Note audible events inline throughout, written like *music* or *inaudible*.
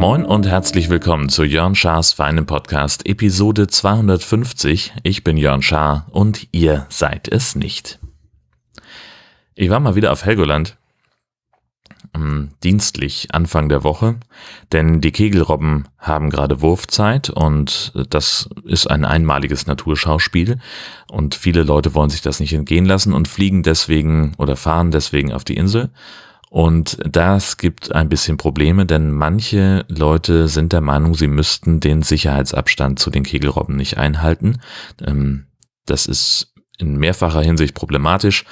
Moin und herzlich willkommen zu Jörn Schars feinem Podcast Episode 250. Ich bin Jörn Schaar und ihr seid es nicht. Ich war mal wieder auf Helgoland, ähm, dienstlich Anfang der Woche, denn die Kegelrobben haben gerade Wurfzeit und das ist ein einmaliges Naturschauspiel. Und viele Leute wollen sich das nicht entgehen lassen und fliegen deswegen oder fahren deswegen auf die Insel. Und das gibt ein bisschen Probleme, denn manche Leute sind der Meinung, sie müssten den Sicherheitsabstand zu den Kegelrobben nicht einhalten. Ähm, das ist in mehrfacher Hinsicht problematisch,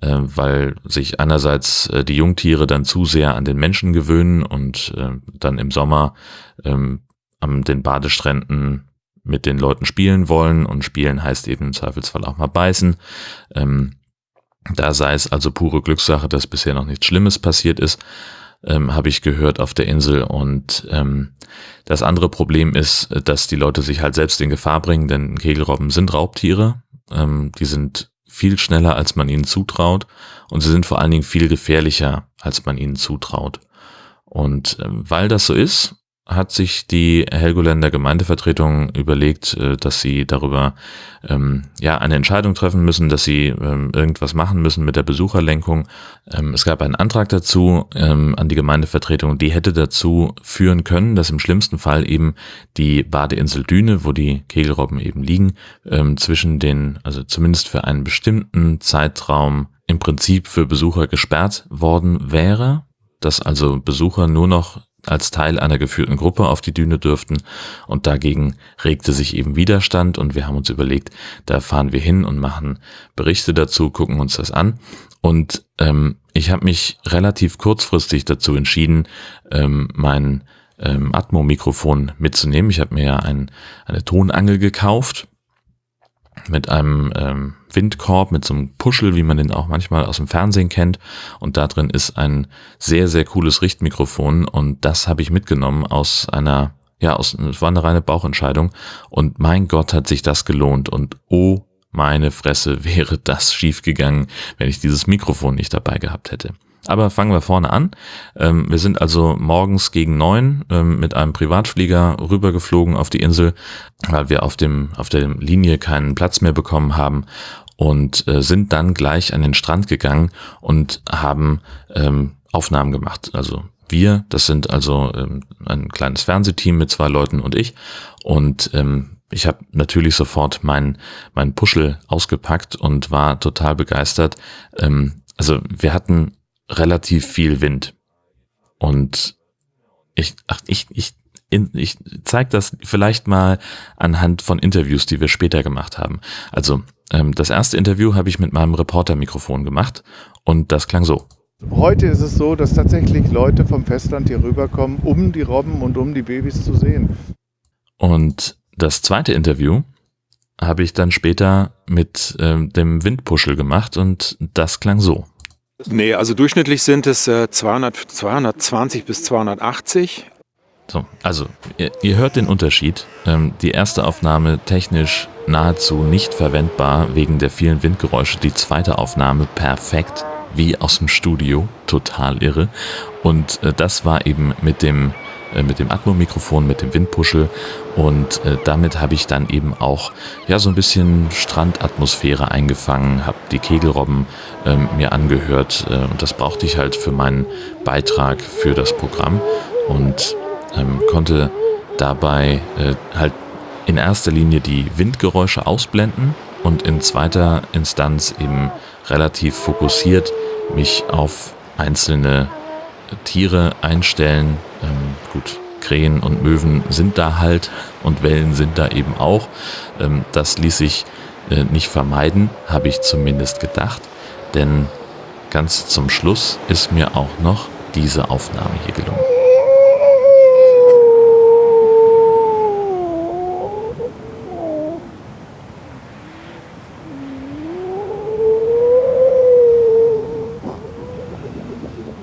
äh, weil sich einerseits äh, die Jungtiere dann zu sehr an den Menschen gewöhnen und äh, dann im Sommer ähm, an den Badestränden mit den Leuten spielen wollen und spielen heißt eben im Zweifelsfall auch mal beißen. Ähm, da sei es also pure Glückssache, dass bisher noch nichts Schlimmes passiert ist, ähm, habe ich gehört auf der Insel. Und ähm, das andere Problem ist, dass die Leute sich halt selbst in Gefahr bringen, denn Kegelrobben sind Raubtiere. Ähm, die sind viel schneller, als man ihnen zutraut. Und sie sind vor allen Dingen viel gefährlicher, als man ihnen zutraut. Und äh, weil das so ist, hat sich die Helgoländer Gemeindevertretung überlegt, äh, dass sie darüber ähm, ja eine Entscheidung treffen müssen, dass sie ähm, irgendwas machen müssen mit der Besucherlenkung. Ähm, es gab einen Antrag dazu ähm, an die Gemeindevertretung, die hätte dazu führen können, dass im schlimmsten Fall eben die Badeinsel Düne, wo die Kegelrobben eben liegen, ähm, zwischen den, also zumindest für einen bestimmten Zeitraum im Prinzip für Besucher gesperrt worden wäre, dass also Besucher nur noch als Teil einer geführten Gruppe auf die Düne dürften. Und dagegen regte sich eben Widerstand und wir haben uns überlegt, da fahren wir hin und machen Berichte dazu, gucken uns das an. Und ähm, ich habe mich relativ kurzfristig dazu entschieden, ähm, mein ähm, Atmo-Mikrofon mitzunehmen. Ich habe mir ja ein, eine Tonangel gekauft mit einem ähm, Windkorb, mit so einem Puschel, wie man den auch manchmal aus dem Fernsehen kennt. Und da drin ist ein sehr, sehr cooles Richtmikrofon. Und das habe ich mitgenommen aus einer, ja, aus, es war eine reine Bauchentscheidung. Und mein Gott hat sich das gelohnt. Und oh meine Fresse *laughs* wäre das schiefgegangen, wenn ich dieses Mikrofon nicht dabei gehabt hätte. Aber fangen wir vorne an. Ähm, wir sind also morgens gegen neun ähm, mit einem Privatflieger rübergeflogen auf die Insel, weil wir auf dem auf der Linie keinen Platz mehr bekommen haben und äh, sind dann gleich an den Strand gegangen und haben ähm, Aufnahmen gemacht. Also wir, das sind also ein kleines Fernsehteam mit zwei Leuten und ich und ich habe natürlich sofort mein mein Puschel ausgepackt und war total begeistert. Also wir hatten relativ viel Wind. Und ich, ach, ich, ich, ich zeige das vielleicht mal anhand von Interviews, die wir später gemacht haben. Also ähm, das erste Interview habe ich mit meinem Reportermikrofon gemacht und das klang so. Heute ist es so, dass tatsächlich Leute vom Festland hier rüberkommen, um die Robben und um die Babys zu sehen. Und das zweite Interview habe ich dann später mit ähm, dem Windpuschel gemacht und das klang so. Nee, also durchschnittlich sind es äh, 200, 220 bis 280. So, also ihr, ihr hört den Unterschied. Ähm, die erste Aufnahme technisch nahezu nicht verwendbar wegen der vielen Windgeräusche. Die zweite Aufnahme perfekt, wie aus dem Studio, total irre. Und äh, das war eben mit dem äh, mit dem Atmo-Mikrofon, mit dem Windpuschel und äh, damit habe ich dann eben auch ja so ein bisschen Strandatmosphäre eingefangen, habe die Kegelrobben ähm, mir angehört äh, und das brauchte ich halt für meinen Beitrag für das Programm und ähm, konnte dabei äh, halt in erster Linie die Windgeräusche ausblenden und in zweiter Instanz eben relativ fokussiert mich auf einzelne Tiere einstellen. Ähm, gut, Krähen und Möwen sind da halt *laughs* und Wellen sind da eben auch. Ähm, das ließ sich äh, nicht vermeiden, habe ich zumindest gedacht. Denn ganz zum Schluss ist mir auch noch diese Aufnahme hier gelungen.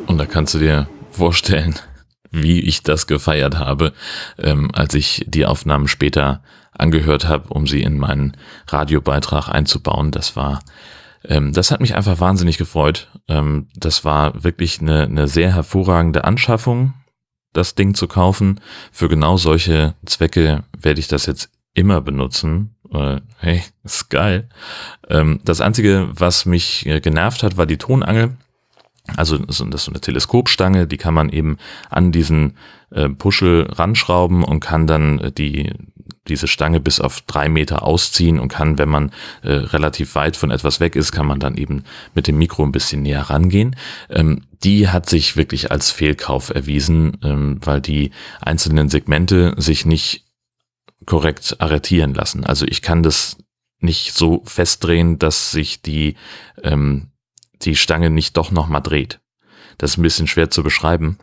Und da kannst du dir vorstellen, wie ich das gefeiert habe, ähm, als ich die Aufnahmen später angehört habe, um sie in meinen Radiobeitrag einzubauen. Das war, ähm, das hat mich einfach wahnsinnig gefreut. Ähm, das war wirklich eine, eine sehr hervorragende Anschaffung, das Ding zu kaufen. Für genau solche Zwecke werde ich das jetzt immer benutzen. Äh, hey, *laughs* ist geil. Ähm, das Einzige, was mich äh, genervt hat, war die Tonangel. Also das ist so eine Teleskopstange, die kann man eben an diesen äh, Puschel ranschrauben und kann dann äh, die diese Stange bis auf drei Meter ausziehen und kann, wenn man äh, relativ weit von etwas weg ist, kann man dann eben mit dem Mikro ein bisschen näher rangehen. Ähm, die hat sich wirklich als Fehlkauf erwiesen, ähm, weil die einzelnen Segmente sich nicht korrekt arretieren lassen. Also ich kann das nicht so festdrehen, dass sich die ähm, die Stange nicht doch nochmal dreht. Das ist ein bisschen schwer zu beschreiben.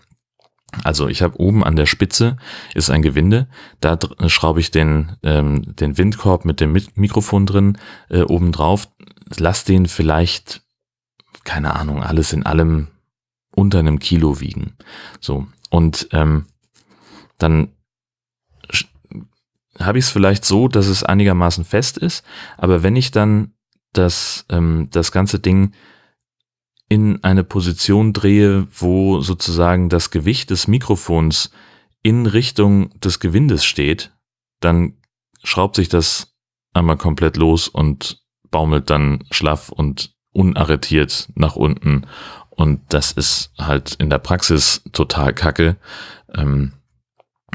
Also ich habe oben an der Spitze ist ein Gewinde, da schraube ich den, ähm, den Windkorb mit dem Mikrofon drin äh, oben drauf, lass den vielleicht, keine Ahnung, alles in allem unter einem Kilo wiegen. So, und ähm, dann habe ich es vielleicht so, dass es einigermaßen fest ist, aber wenn ich dann das, ähm, das ganze Ding in eine Position drehe, wo sozusagen das Gewicht des Mikrofons in Richtung des Gewindes steht, dann schraubt sich das einmal komplett los und baumelt dann schlaff und unarretiert nach unten. Und das ist halt in der Praxis total kacke. Ähm,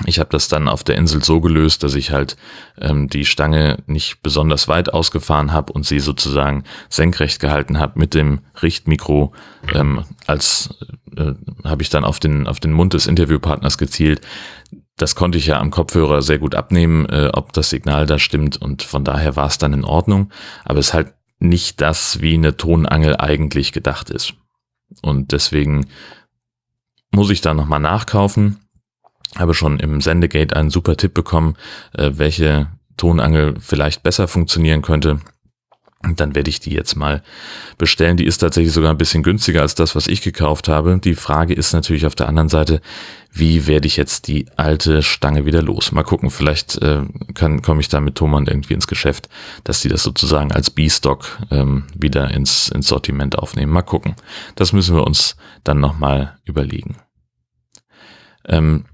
ich habe das dann auf der Insel so gelöst, dass ich halt ähm, die Stange nicht besonders weit ausgefahren habe und sie sozusagen senkrecht gehalten habe mit dem Richtmikro. Ähm, als äh, habe ich dann auf den auf den Mund des Interviewpartners gezielt. Das konnte ich ja am Kopfhörer sehr gut abnehmen, äh, ob das Signal da stimmt und von daher war es dann in Ordnung. Aber es ist halt nicht das, wie eine Tonangel eigentlich gedacht ist. Und deswegen muss ich da nochmal nachkaufen habe schon im Sendegate einen super Tipp bekommen, äh, welche Tonangel vielleicht besser funktionieren könnte. Und dann werde ich die jetzt mal bestellen. Die ist tatsächlich sogar ein bisschen günstiger als das, was ich gekauft habe. Die Frage ist natürlich auf der anderen Seite, wie werde ich jetzt die alte Stange wieder los? Mal gucken, vielleicht äh, kann komme ich da mit Thomann irgendwie ins Geschäft, dass die das sozusagen als B-Stock ähm, wieder ins, ins Sortiment aufnehmen. Mal gucken. Das müssen wir uns dann nochmal überlegen. Ähm,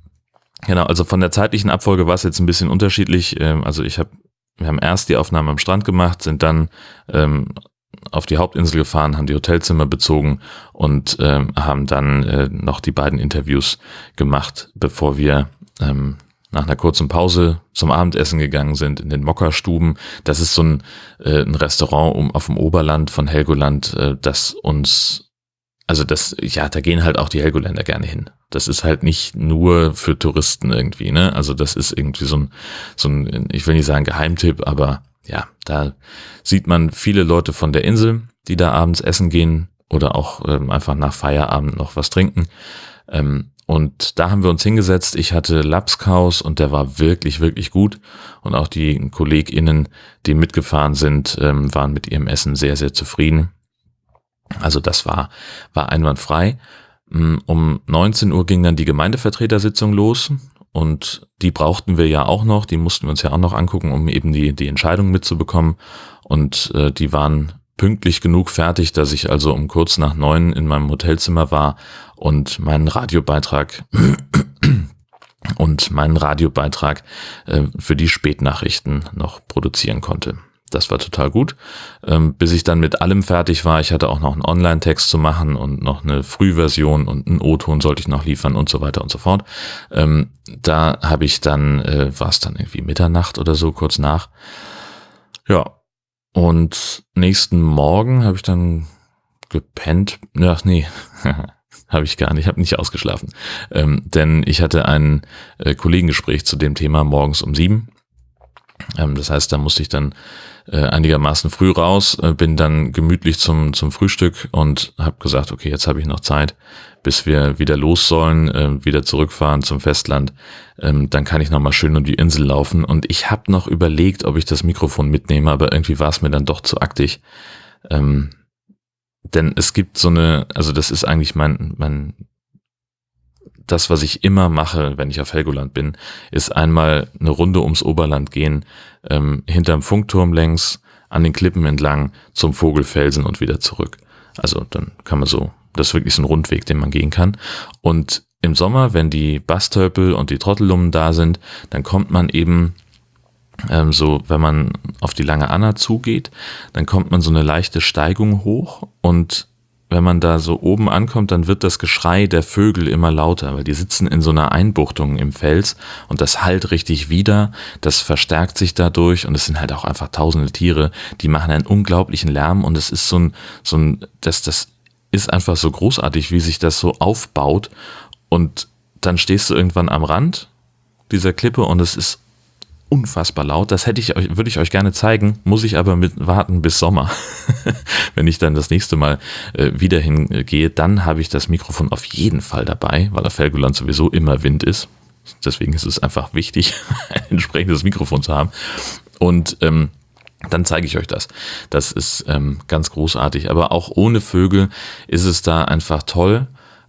Genau, also von der zeitlichen Abfolge war es jetzt ein bisschen unterschiedlich. Ähm, also ich habe, wir haben erst die Aufnahme am Strand gemacht, sind dann ähm, auf die Hauptinsel gefahren, haben die Hotelzimmer bezogen und ähm, haben dann äh, noch die beiden Interviews gemacht, bevor wir ähm, nach einer kurzen Pause zum Abendessen gegangen sind in den Mokka-Stuben. Das ist so ein, äh, ein Restaurant um, auf dem Oberland von Helgoland, äh, das uns also das, ja, da gehen halt auch die Helgoländer gerne hin. Das ist halt nicht nur für Touristen irgendwie, ne? Also das ist irgendwie so ein, so ein, ich will nicht sagen Geheimtipp, aber ja, da sieht man viele Leute von der Insel, die da abends essen gehen oder auch ähm, einfach nach Feierabend noch was trinken. Ähm, und da haben wir uns hingesetzt. Ich hatte Lapskaus und der war wirklich, wirklich gut. Und auch die KollegInnen, die mitgefahren sind, ähm, waren mit ihrem Essen sehr, sehr zufrieden. Also das war, war einwandfrei. Mm, um 19 Uhr ging dann die Gemeindevertretersitzung los und die brauchten wir ja auch noch, die mussten wir uns ja auch noch angucken, um eben die, die Entscheidung mitzubekommen. Und äh, die waren pünktlich genug fertig, dass ich also um kurz nach neun in meinem Hotelzimmer war und meinen Radiobeitrag *clears throat* und meinen Radiobeitrag äh, für die Spätnachrichten noch produzieren konnte. Das war total gut. Ähm, bis ich dann mit allem fertig war, ich hatte auch noch einen Online-Text zu machen und noch eine Frühversion und einen O-Ton sollte ich noch liefern und so weiter und so fort. Ähm, da habe ich dann, äh, war es dann irgendwie Mitternacht oder so, kurz nach. Ja. Und nächsten Morgen habe ich dann gepennt. Ach nee, *laughs* habe ich gar nicht, habe nicht ausgeschlafen. Ähm, denn ich hatte ein äh, Kollegengespräch zu dem Thema morgens um sieben. Ähm, das heißt, da musste ich dann äh, einigermaßen früh raus, äh, bin dann gemütlich zum, zum Frühstück und habe gesagt, okay, jetzt habe ich noch Zeit, bis wir wieder los sollen, äh, wieder zurückfahren zum Festland. Ähm, dann kann ich nochmal schön um die Insel laufen. Und ich habe noch überlegt, ob ich das Mikrofon mitnehme, aber irgendwie war es mir dann doch zu aktig. Ähm, denn es gibt so eine, also das ist eigentlich mein, mein das, was ich immer mache, wenn ich auf Helgoland bin, ist einmal eine Runde ums Oberland gehen, ähm, hinterm Funkturm längs, an den Klippen entlang, zum Vogelfelsen und wieder zurück. Also dann kann man so, das ist wirklich so ein Rundweg, den man gehen kann. Und im Sommer, wenn die Bastölpel und die Trottellummen da sind, dann kommt man eben ähm, so, wenn man auf die Lange Anna zugeht, dann kommt man so eine leichte Steigung hoch und wenn man da so oben ankommt, dann wird das Geschrei der Vögel immer lauter, weil die sitzen in so einer Einbuchtung im Fels und das halt richtig wieder, das verstärkt sich dadurch und es sind halt auch einfach tausende Tiere, die machen einen unglaublichen Lärm und es ist so ein, so ein, das, das ist einfach so großartig, wie sich das so aufbaut und dann stehst du irgendwann am Rand dieser Klippe und es ist unfassbar laut. Das hätte ich euch, würde ich euch gerne zeigen, muss ich aber mit warten bis Sommer. *laughs* Wenn ich dann das nächste Mal äh, wieder hingehe, dann habe ich das Mikrofon auf jeden Fall dabei, weil auf Helgoland sowieso immer Wind ist. Deswegen ist es einfach wichtig, *laughs* ein entsprechendes Mikrofon zu haben. Und ähm, dann zeige ich euch das. Das ist ähm, ganz großartig. Aber auch ohne Vögel ist es da einfach toll.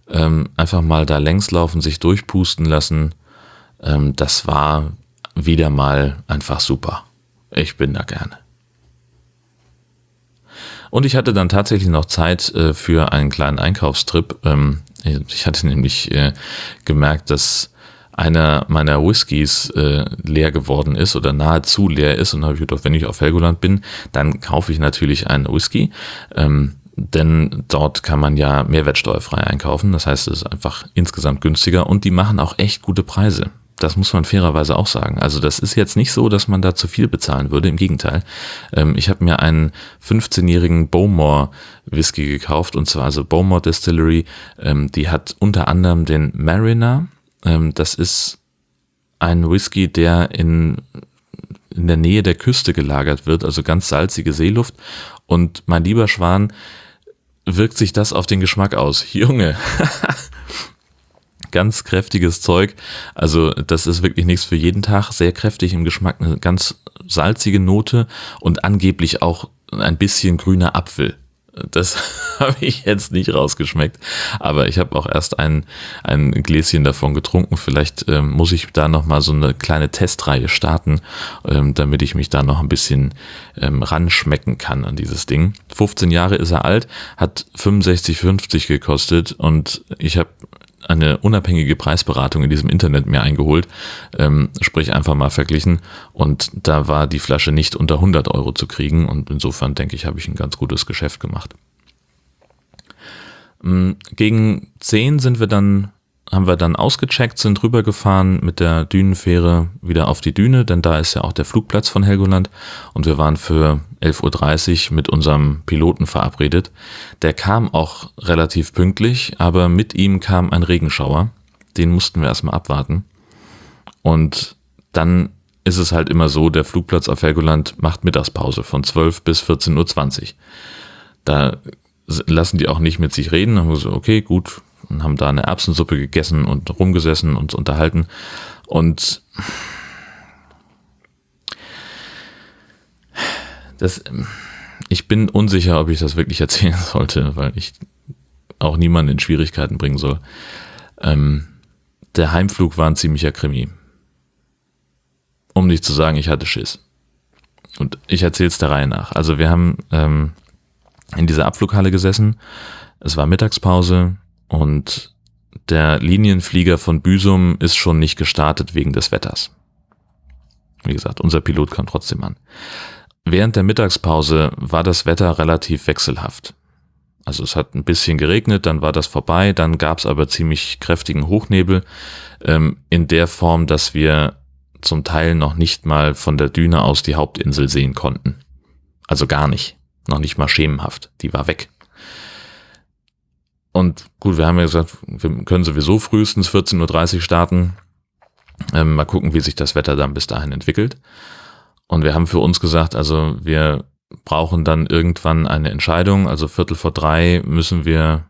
Ähm, einfach mal da längs laufen, sich durchpusten lassen. Ähm, das war wieder mal einfach super. Ich bin da gerne. Und ich hatte dann tatsächlich noch Zeit äh, für einen kleinen Einkaufstrip. Ähm, ich hatte nämlich äh, gemerkt, dass einer meiner Whiskys äh, leer geworden ist oder nahezu leer ist. Und da habe ich gedacht, wenn ich auf Helgoland bin, dann kaufe ich natürlich einen Whisky. Ähm, denn dort kann man ja mehrwertsteuerfrei einkaufen. Das heißt, es ist einfach insgesamt günstiger und die machen auch echt gute Preise. Das muss man fairerweise auch sagen. Also das ist jetzt nicht so, dass man da zu viel bezahlen würde. Im Gegenteil. Ähm, ich habe mir einen 15-jährigen Bowmore Whisky gekauft und zwar also Bowmore Distillery. Ähm, die hat unter anderem den Mariner. Ähm, das ist ein Whisky, der in, in der Nähe der Küste gelagert wird, also ganz salzige Seeluft. Und mein lieber Schwan, wirkt sich das auf den Geschmack aus? *laughs* Junge, ganz kräftiges Zeug. Also das ist wirklich nichts für jeden Tag. Sehr kräftig im Geschmack, eine ganz salzige Note und angeblich auch ein bisschen grüner Apfel. Das *laughs* habe ich jetzt nicht rausgeschmeckt, aber ich habe auch erst ein, ein Gläschen davon getrunken. Vielleicht ähm, muss ich da nochmal so eine kleine Testreihe starten, ähm, damit ich mich da noch ein bisschen ähm, ranschmecken kann an dieses Ding. 15 Jahre ist er alt, hat 65,50 gekostet und ich habe eine unabhängige Preisberatung in diesem Internet mir eingeholt, ähm, sprich einfach mal verglichen und da war die Flasche nicht unter 100 Euro zu kriegen und insofern denke ich, habe ich ein ganz gutes Geschäft gemacht. Ähm, gegen 10 sind wir dann haben wir dann ausgecheckt, sind rübergefahren mit der Dünenfähre wieder auf die Düne, denn da ist ja auch der Flugplatz von Helgoland und wir waren für 11.30 Uhr mit unserem Piloten verabredet. Der kam auch relativ pünktlich, aber mit ihm kam ein Regenschauer. Den mussten wir erstmal abwarten. Und dann ist es halt immer so, der Flugplatz auf Helgoland macht Mittagspause von 12 bis 14.20 Uhr. Da lassen die auch nicht mit sich reden. Haben so, okay, gut, und haben da eine Erbsensuppe gegessen und rumgesessen und unterhalten. Und das, ich bin unsicher, ob ich das wirklich erzählen *laughs* sollte, weil ich auch niemanden in Schwierigkeiten bringen soll. Ähm, der Heimflug war ein ziemlicher Krimi. Um nicht zu sagen, ich hatte Schiss. Und ich erzähle es der Reihe nach. Also wir haben ähm, in dieser Abflughalle gesessen. Es war Mittagspause. Und der Linienflieger von Büsum ist schon nicht gestartet wegen des Wetters. Wie gesagt, unser Pilot kam trotzdem an. Während der Mittagspause war das Wetter relativ wechselhaft. Also es hat ein bisschen geregnet, dann war das vorbei, dann gab es aber ziemlich kräftigen Hochnebel ähm, in der Form, dass wir zum Teil noch nicht mal von der Düne aus die Hauptinsel sehen konnten. Also gar nicht, noch nicht mal schemenhaft, die war weg. Und gut, wir haben ja gesagt, wir können sowieso frühestens 14.30 Uhr starten. Ähm, mal gucken, wie sich das Wetter dann bis dahin entwickelt. Und wir haben für uns gesagt, also wir brauchen dann irgendwann eine Entscheidung. Also Viertel vor drei müssen wir,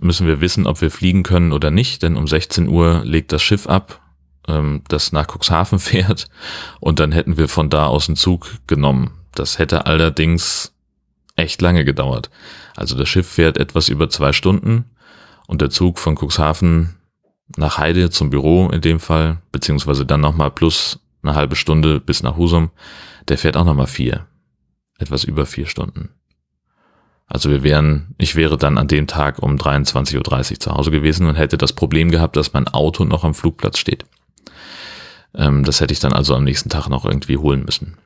müssen wir wissen, ob wir fliegen können oder nicht. Denn um 16 Uhr legt das Schiff ab, ähm, das nach Cuxhaven *laughs* fährt. Und dann hätten wir von da aus einen Zug genommen. Das hätte allerdings echt lange gedauert. Also das Schiff fährt etwas über zwei Stunden und der Zug von Cuxhaven nach Heide zum Büro in dem Fall, beziehungsweise dann nochmal plus eine halbe Stunde bis nach Husum, der fährt auch nochmal vier. Etwas über vier Stunden. Also wir wären, ich wäre dann an dem Tag um 23.30 Uhr zu Hause gewesen und hätte das Problem gehabt, dass mein Auto noch am Flugplatz steht. Ähm, das hätte ich dann also am nächsten Tag noch irgendwie holen müssen.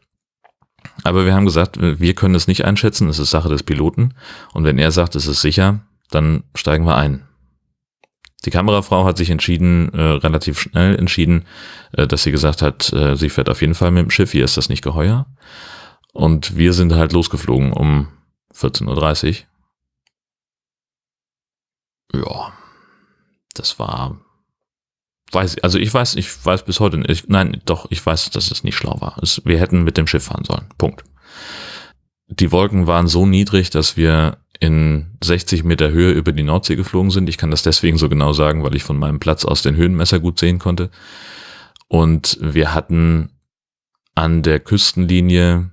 Aber wir haben gesagt, wir können es nicht einschätzen, es ist Sache des Piloten. Und wenn er sagt, es ist sicher, dann steigen wir ein. Die Kamerafrau hat sich entschieden, äh, relativ schnell entschieden, äh, dass sie gesagt hat, äh, sie fährt auf jeden Fall mit dem Schiff, hier ist das nicht geheuer. Und wir sind halt losgeflogen um 14.30 Uhr. Ja, das war, weiß, also ich weiß, ich weiß bis heute nicht, nein, doch, ich weiß, dass es nicht schlau war. Es, wir hätten mit dem Schiff fahren sollen. Punkt. Die Wolken waren so niedrig, dass wir in 60 Meter Höhe über die Nordsee geflogen sind. Ich kann das deswegen so genau sagen, weil ich von meinem Platz aus den Höhenmesser gut sehen konnte. Und wir hatten an der Küstenlinie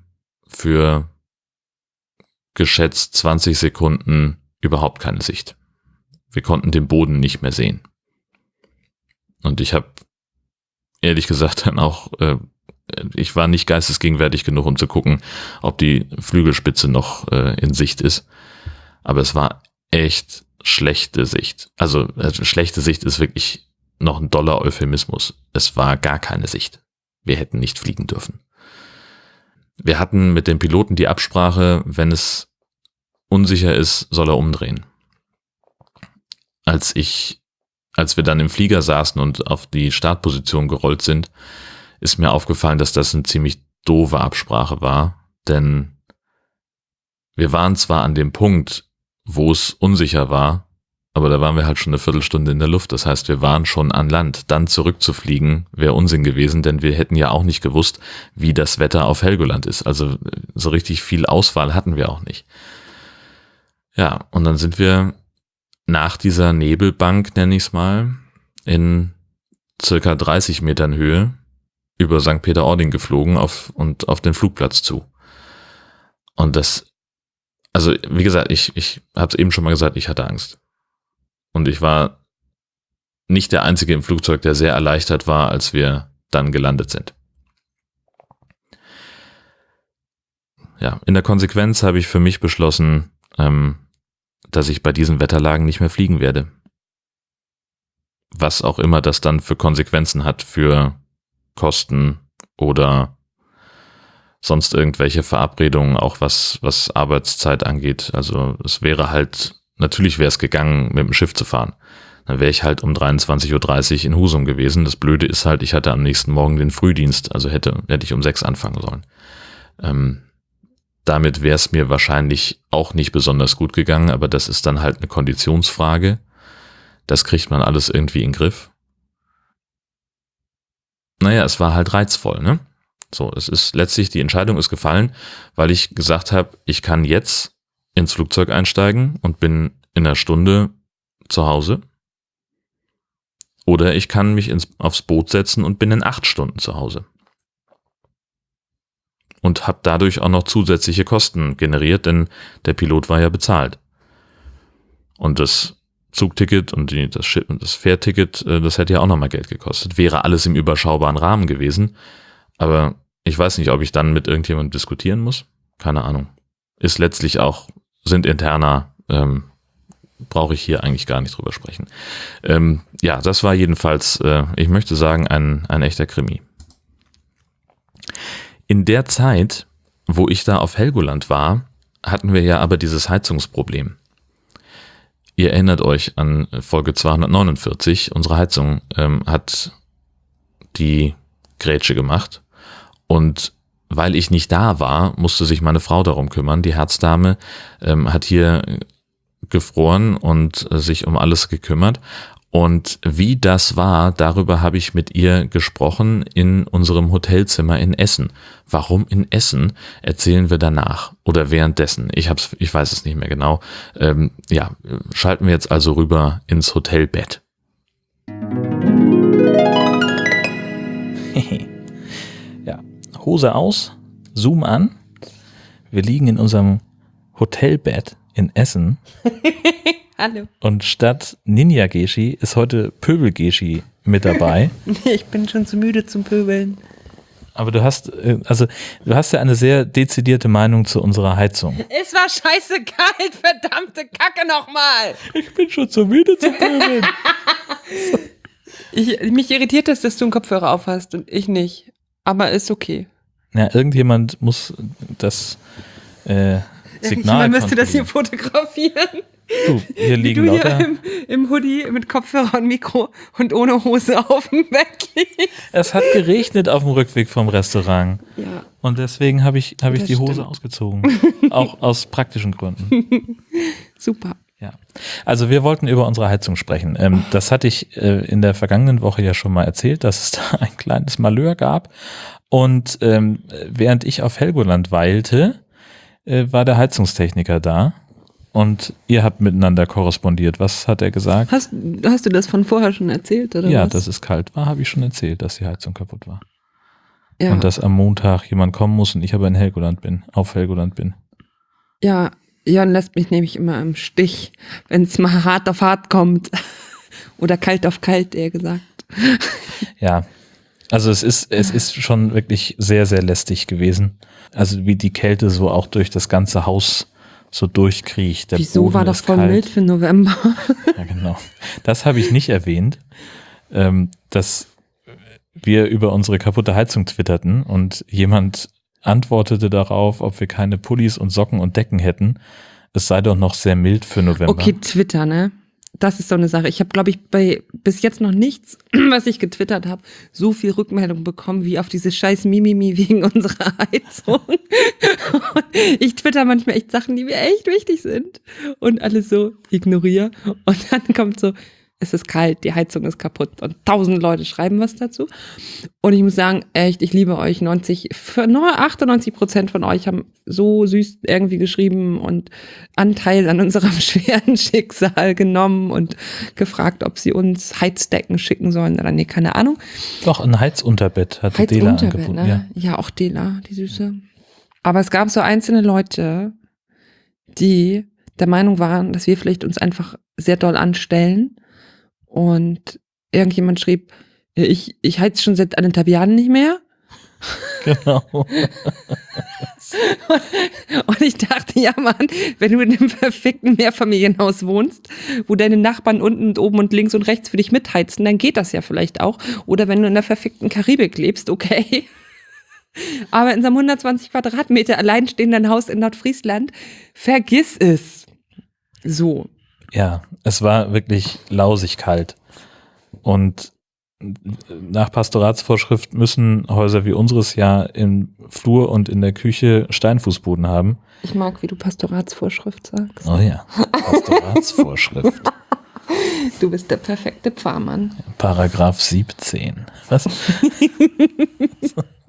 für geschätzt 20 Sekunden überhaupt keine Sicht. Wir konnten den Boden nicht mehr sehen. Und ich habe ehrlich gesagt dann auch, äh, ich war nicht geistesgegenwärtig genug, um zu gucken, ob die Flügelspitze noch äh, in Sicht ist. Aber es war echt schlechte Sicht. Also, also schlechte Sicht ist wirklich noch ein doller Euphemismus. Es war gar keine Sicht. Wir hätten nicht fliegen dürfen. Wir hatten mit dem Piloten die Absprache, wenn es unsicher ist, soll er umdrehen. Als ich, als wir dann im Flieger saßen und auf die Startposition gerollt sind, ist mir aufgefallen, dass das eine ziemlich doofe Absprache war, denn wir waren zwar an dem Punkt, wo es unsicher war, aber da waren wir halt schon eine Viertelstunde in der Luft. Das heißt, wir waren schon an Land. Dann zurückzufliegen wäre Unsinn gewesen, denn wir hätten ja auch nicht gewusst, wie das Wetter auf Helgoland ist. Also so richtig viel Auswahl hatten wir auch nicht. Ja, und dann sind wir nach dieser Nebelbank, nenne ich es mal, in circa 30 Metern Höhe über St. Peter-Ording geflogen auf, und auf den Flugplatz zu. Und das, also wie gesagt, ich, ich habe es eben schon mal gesagt, ich hatte Angst. Und ich war nicht der Einzige im Flugzeug, der sehr erleichtert war, als wir dann gelandet sind. Ja, in der Konsequenz habe ich für mich beschlossen, ähm, dass ich bei diesen Wetterlagen nicht mehr fliegen werde. Was auch immer das dann für Konsequenzen hat für Kosten oder sonst irgendwelche Verabredungen, auch was, was Arbeitszeit angeht. Also es wäre halt Natürlich wäre es gegangen, mit dem Schiff zu fahren. Dann wäre ich halt um 23.30 Uhr in Husum gewesen. Das Blöde ist halt, ich hatte am nächsten Morgen den Frühdienst, also hätte, hätte ich um sechs anfangen sollen. Ähm, damit wäre es mir wahrscheinlich auch nicht besonders gut gegangen, aber das ist dann halt eine Konditionsfrage. Das kriegt man alles irgendwie in den Griff. Naja, es war halt reizvoll, ne? So, es ist letztlich, die Entscheidung ist gefallen, weil ich gesagt habe, ich kann jetzt ins Flugzeug einsteigen und bin in einer Stunde zu Hause. Oder ich kann mich ins, aufs Boot setzen und bin in acht Stunden zu Hause. Und habe dadurch auch noch zusätzliche Kosten generiert, denn der Pilot war ja bezahlt. Und das Zugticket und die, das, das Fährticket, äh, das hätte ja auch nochmal Geld gekostet. Wäre alles im überschaubaren Rahmen gewesen. Aber ich weiß nicht, ob ich dann mit irgendjemandem diskutieren muss. Keine Ahnung. Ist letztlich auch sind interner, ähm, brauche ich hier eigentlich gar nicht drüber sprechen. Ähm, ja, das war jedenfalls, äh, ich möchte sagen, ein, ein echter Krimi. In der Zeit, wo ich da auf Helgoland war, hatten wir ja aber dieses Heizungsproblem. Ihr erinnert euch an Folge 249, unsere Heizung ähm, hat die Grätsche gemacht und weil ich nicht da war, musste sich meine Frau darum kümmern. Die Herzdame ähm, hat hier gefroren und äh, sich um alles gekümmert. Und wie das war, darüber habe ich mit ihr gesprochen in unserem Hotelzimmer in Essen. Warum in Essen, erzählen wir danach oder währenddessen. Ich, hab's, ich weiß es nicht mehr genau. Ähm, ja, schalten wir jetzt also rüber ins Hotelbett. *laughs* Hose aus, Zoom an. Wir liegen in unserem Hotelbett in Essen. *laughs* Hallo. Und statt Ninja Geshi ist heute Pöbel Geshi mit dabei. *laughs* ich bin schon zu müde zum Pöbeln. Aber du hast, äh, also du hast ja eine sehr dezidierte Meinung zu unserer Heizung. Es war scheiße kalt, *laughs* verdammte Kacke nochmal. Ich bin schon zu müde zu pöbeln. *laughs* ich, mich irritiert das, dass du einen Kopfhörer auf hast und ich nicht. Aber ist okay. Ja, irgendjemand muss das äh, Signal. Man müsste das hier fotografieren. Du, hier liegen Wie du lauter. hier im, im Hoodie mit Kopfhörer und Mikro und ohne Hose *laughs* auf dem Bett liegst. Es hat geregnet auf dem Rückweg vom Restaurant. Ja. Und deswegen habe ich, hab ich die Hose stimmt. ausgezogen. *laughs* Auch aus praktischen Gründen. Super. Ja. Also wir wollten über unsere Heizung sprechen. Ähm, das hatte ich äh, in der vergangenen Woche ja schon mal erzählt, dass es *laughs* da ein kleines Malheur gab. Und ähm, während ich auf Helgoland weilte, äh, war der Heizungstechniker da. Und ihr habt miteinander korrespondiert. Was hat er gesagt? Hast, hast du das von vorher schon erzählt, oder ja, was? dass es kalt war, habe ich schon erzählt, dass die Heizung kaputt war. ja. Und dass am Montag jemand kommen muss und ich aber in Helgoland bin, auf Helgoland bin. Ja, Jörn lässt mich nämlich immer im Stich, wenn es mal hart auf hart kommt. *laughs* Oder kalt auf kalt, eher gesagt. Ja, also es ist, es ist schon wirklich sehr, sehr lästig gewesen. Also wie die Kälte so auch durch das ganze Haus so durchkriecht. Der Wieso Boden war das voll kalt. mild für November? *laughs* Ja, genau. Das habe ich nicht erwähnt, ähm, dass wir über unsere kaputte Heizung twitterten und jemand antwortete darauf, ob wir keine Pullis und Socken und Decken hätten. Es sei doch noch sehr mild für November. Okay, Twitter, ne? Das ist so eine Sache. Ich habe, glaube ich, bei bis jetzt noch nichts, *clears throat* was ich getwittert habe, so viel Rückmeldung bekommen wie auf diese scheiß Mimimi wegen unserer *laughs* Heizung. Ich twitter manchmal echt Sachen, die mir echt wichtig sind. Und alles so ignoriere. Und dann kommt so, es ist kalt, die Heizung ist kaputt. Und tausend Leute schreiben was dazu. Und ich muss sagen, echt, ich liebe euch. 90, für 98 Prozent von euch haben so süß irgendwie geschrieben und Anteil an unserem *laughs* schweren Schicksal genommen und gefragt, ob sie uns Heizdecken schicken sollen oder nee, keine Ahnung. Doch, ein Heizunterbett hatte Dela Heizunterbett, angeboten. ne? Ja. Ja. auch Dela, die Süße. Aber es gab so einzelne Leute, die der Meinung waren, dass wir vielleicht uns einfach sehr doll anstellen. Und irgendjemand schrieb, ich, ich heiz schon seit anderthalb Jahren nicht mehr. Genau. *laughs* Und ich dachte, ja Mann, wenn du in einem perfekten Mehrfamilienhaus wohnst, wo deine Nachbarn unten und oben und links und rechts für dich mitheizen, dann geht das ja vielleicht auch. Oder wenn du in der perfekten Karibik lebst, okay. *laughs* Aber in so einem 120 Quadratmeter alleinstehenden Haus in Nordfriesland, vergiss es. So. Ja, es war wirklich lausig kalt. Und nach Pastoratsvorschrift müssen Häuser wie unseres ja im Flur und in der Küche Steinfußboden haben. Ich mag, wie du Pastoratsvorschrift sagst. Oh ja, Pastoratsvorschrift. *laughs* Du bist der perfekte Pfarrmann. Paragraph 17. Was? *laughs*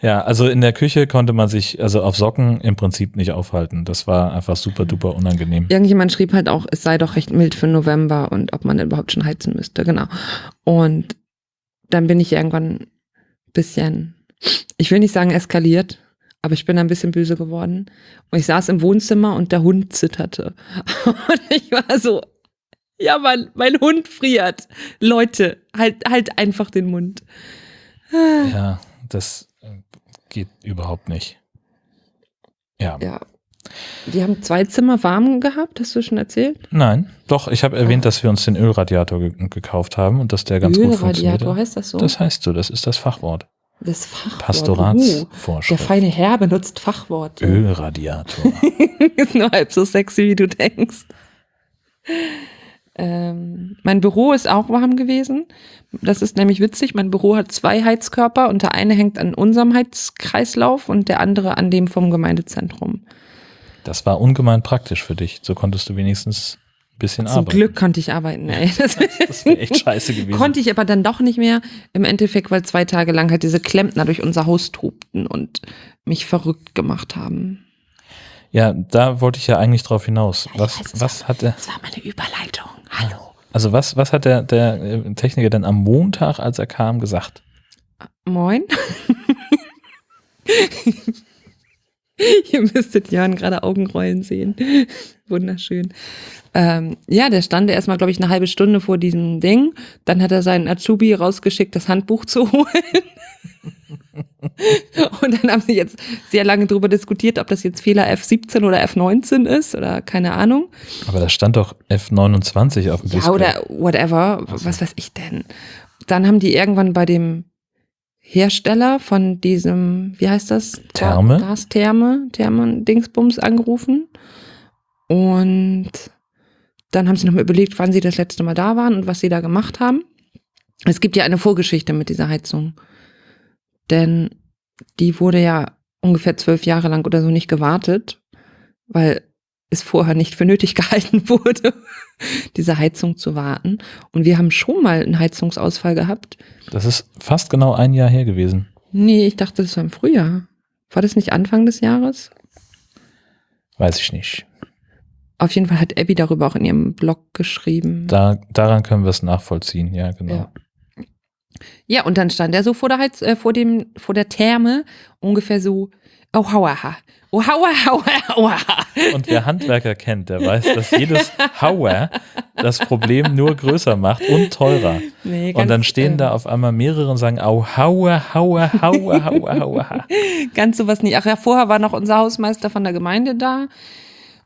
ja, also in der Küche konnte man sich also auf Socken im Prinzip nicht aufhalten. Das war einfach super duper unangenehm. Irgendjemand schrieb halt auch, es sei doch recht mild für November und ob man überhaupt schon heizen müsste, genau. Und dann bin ich irgendwann ein bisschen, ich will nicht sagen eskaliert, aber ich bin ein bisschen böse geworden. Und ich saß im Wohnzimmer und der Hund zitterte. *laughs* Und ich war so, ja, mein, mein Hund friert. Leute, halt, halt einfach den Mund. Ja, das äh, geht überhaupt nicht. Ja. Ja. Die haben zwei Zimmer warm gehabt, hast du schon erzählt? Nein, doch, ich habe erwähnt, dass wir uns den Ölradiator ge gekauft haben und dass der ganz gut funktioniert. Ölradiator heißt das so? Das heißt so, das ist das Fachwort. das Fachwort. Uh, der Pastoratsvorschrift. feine Herr benutzt Fachworte. Ölradiator. *laughs* ist nur halb so sexy, wie du denkst. Ähm, mein Büro ist auch warm gewesen. Das ist nämlich witzig. Mein Büro hat zwei Heizkörper und der eine hängt an unserem Heizkreislauf und der andere an dem vom Gemeindezentrum. Das war ungemein praktisch für dich. So konntest du wenigstens ein bisschen Zum arbeiten. Glück konnte ich arbeiten. Ey. Das, Das wäre echt scheiße gewesen. Konnte ich aber dann doch nicht mehr. Im Endeffekt, weil zwei Tage lang halt diese Klempner durch unser Haus tobten und mich verrückt gemacht haben. ja, da wollte ich ja eigentlich drauf hinaus. Was, weiß was hat der, Das war meine Überleitung. Hallo. also was, was hat der, der äh, Techniker denn am Montag, als er kam, gesagt? Moin. *laughs* Ihr müsstet Jörn gerade Augenrollen sehen. Wunderschön. Ähm, ja, der stand erstmal, glaube ich, eine halbe Stunde vor diesem Ding. Dann hat er seinen Azubi rausgeschickt, das Handbuch zu holen. *laughs* *laughs* Und dann haben sie jetzt sehr lange darüber diskutiert, ob das jetzt Fehler F17 oder F19 ist oder keine Ahnung. Aber da stand doch F29 auf dem Ja, Display. oder whatever. Ach so. Was weiß ich denn? Dann haben die irgendwann bei dem Hersteller von diesem, wie heißt das? Therme? Gastherme, Thermen-Dingsbums angerufen. Und dann haben sie nochmal überlegt, wann sie das letzte Mal da waren und was sie da gemacht haben. Es gibt ja eine Vorgeschichte mit dieser Heizung. Denn die wurde ja ungefähr zwölf Jahre lang oder so nicht gewartet, weil es vorher nicht für nötig *laughs* gehalten wurde, diese Heizung zu warten. Und wir haben schon mal einen Heizungsausfall gehabt. Das ist fast genau ein Jahr her gewesen. Nee, ich dachte, das war im Frühjahr. War das nicht Anfang des Jahres? Weiß ich nicht. Auf jeden Fall hat Abby darüber auch in ihrem Blog geschrieben. Da, daran können wir es nachvollziehen, ja, genau. Ja. Ja, und dann stand er so vor der Heiz, äh, vor dem, vor der Therme, ungefähr so, oh hauaha, oh hauaha, hauaha. Und wer Handwerker kennt, der weiß, dass jedes Hauer das Problem nur größer macht und teurer. Nee, Und dann stehen äh, da auf einmal mehrere und sagen, au, hauer, hauer, hauer, hauer, hauer. *laughs* Ganz sowas nicht. Ach ja, vorher war noch unser Hausmeister von der Gemeinde da.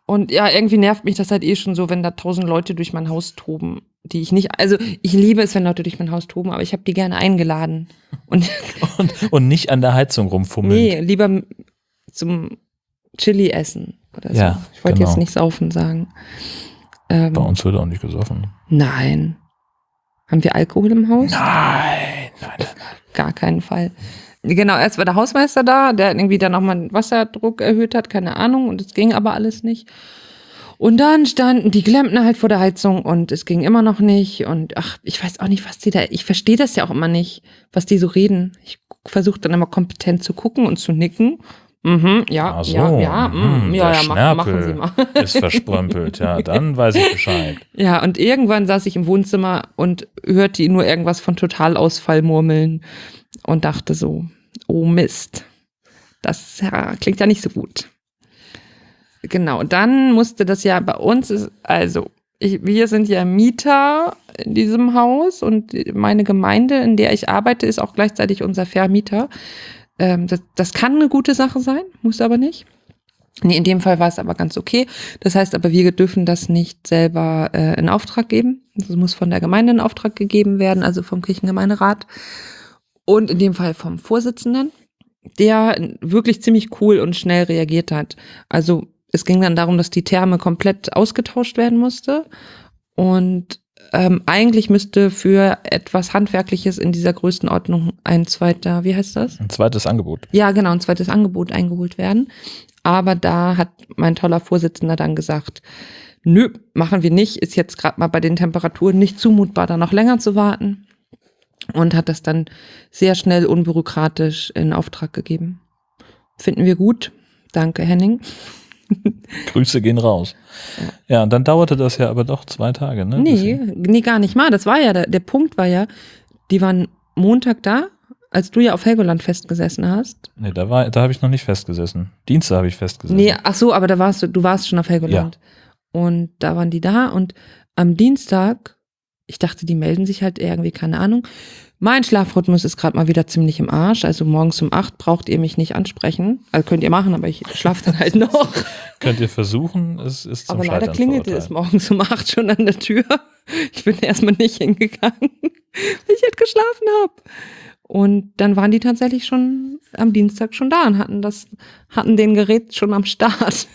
Und ja, irgendwie nervt mich das halt eh schon so, wenn da tausend Leute durch mein Haus toben, die ich nicht, also ich liebe es, wenn Leute durch mein Haus toben, aber ich habe die gerne eingeladen. *laughs* Und Und, und nicht an der Heizung rumfummeln. nee, lieber zum Chili essen oder so. Ja, ich wollte genau. jetzt nicht saufen sagen. Ähm, Bei uns wird auch nicht gesoffen. nein. Haben wir Alkohol im Haus? Nein, nein. Gar keinen Fall. Genau, erst war der Hausmeister da, der irgendwie dann nochmal den Wasserdruck erhöht hat, keine Ahnung, und es ging aber alles nicht. Und dann standen die Klempner halt vor der Heizung und es ging immer noch nicht. Und ach, ich weiß auch nicht, was die da, ich verstehe das ja auch immer nicht, was die so reden. Ich versuche dann immer kompetent zu gucken und zu nicken. Mhm, ja, so, ja, ja, mhm, mm, ja, der ja, mach, machen Sie Schnörkel mal. *laughs* Ist versprömpelt, ja, dann weiß ich Bescheid. *laughs* Ja, und irgendwann saß ich im Wohnzimmer und hörte ihn nur irgendwas von Totalausfall murmeln und dachte so, oh Mist, das klingt ja nicht so gut. Genau, dann musste das ja bei uns, ist, also ich, wir sind ja Mieter in diesem Haus und meine Gemeinde, in der ich arbeite, ist auch gleichzeitig unser Vermieter. Ähm, das, das kann eine gute Sache sein, muss aber nicht. Nee, in dem Fall war es aber ganz okay. Das heißt aber, wir dürfen das nicht selber äh, in Auftrag geben. Das muss von der Gemeinde in Auftrag gegeben werden, also vom Kirchengemeinderat. Und in dem Fall vom Vorsitzenden, der wirklich ziemlich cool und schnell reagiert hat. Also es ging dann darum, dass die Therme komplett ausgetauscht werden musste. Und ähm, eigentlich müsste für etwas Handwerkliches in dieser Größenordnung ein zweiter, wie heißt das? Ein zweites Angebot. Ja, genau, ein zweites Angebot eingeholt werden. Aber da hat mein toller Vorsitzender dann gesagt, nö, machen wir nicht, ist jetzt gerade mal bei den Temperaturen nicht zumutbar, da noch länger zu warten. Und hat das dann sehr schnell unbürokratisch in Auftrag gegeben. Finden wir gut. Danke, Henning. *laughs* Grüße gehen raus. Ja, und dann dauerte das ja aber doch zwei Tage, ne? Nee, nee, gar nicht mal. Das war ja, der, der Punkt war ja, die waren Montag da, als du ja auf Helgoland festgesessen hast. Nee, da war, da habe ich noch nicht festgesessen. Dienstag habe ich festgesessen. Nee, ach so, aber da warst du, du warst schon auf Helgoland. Und da waren die da und am Dienstag, ich dachte, die melden sich halt irgendwie, keine Ahnung. Mein Schlafrhythmus ist gerade mal wieder ziemlich im Arsch. Also morgens um acht braucht ihr mich nicht ansprechen. Also könnt ihr machen, aber ich schlafe dann halt noch. Könnt ihr versuchen, es ist zum aber leider Scheitern klingelte es morgens um acht schon an der Tür. Ich bin erstmal nicht hingegangen, weil ich halt geschlafen habe. Und dann waren die tatsächlich schon am Dienstag schon da und hatten das, hatten den Gerät schon am Start.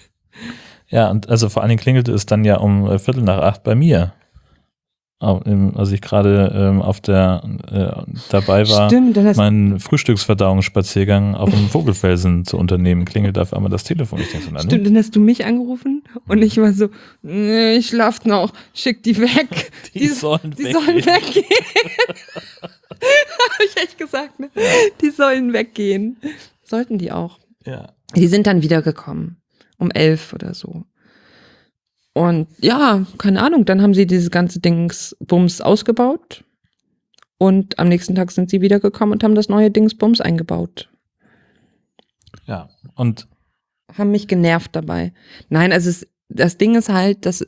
Ja, und also vor allen Dingen klingelte es dann ja um äh, Viertel nach acht bei mir. Als ich gerade ähm, auf der äh, dabei war, Stimmt, meinen Frühstücksverdauungsspaziergang auf dem Vogelfelsen zu unternehmen, klingelt auf einmal das Telefon. Ich denke so, Stimmt, nee, dann hast du mich angerufen und ich war so, nee, ich schlaf noch, schick die weg. *laughs* die, sollen die weggehen. sollen weggehen. *laughs* Habe ich echt gesagt, ne? Die sollen weggehen. Sollten die auch. Ja. Die sind dann wiedergekommen. Um elf oder so. Und ja, keine Ahnung, dann haben sie dieses ganze Dingsbums ausgebaut. Und am nächsten Tag sind sie wiedergekommen und haben das neue Dingsbums eingebaut. ja, und haben mich genervt dabei. Nein, also es, das Ding ist halt, dass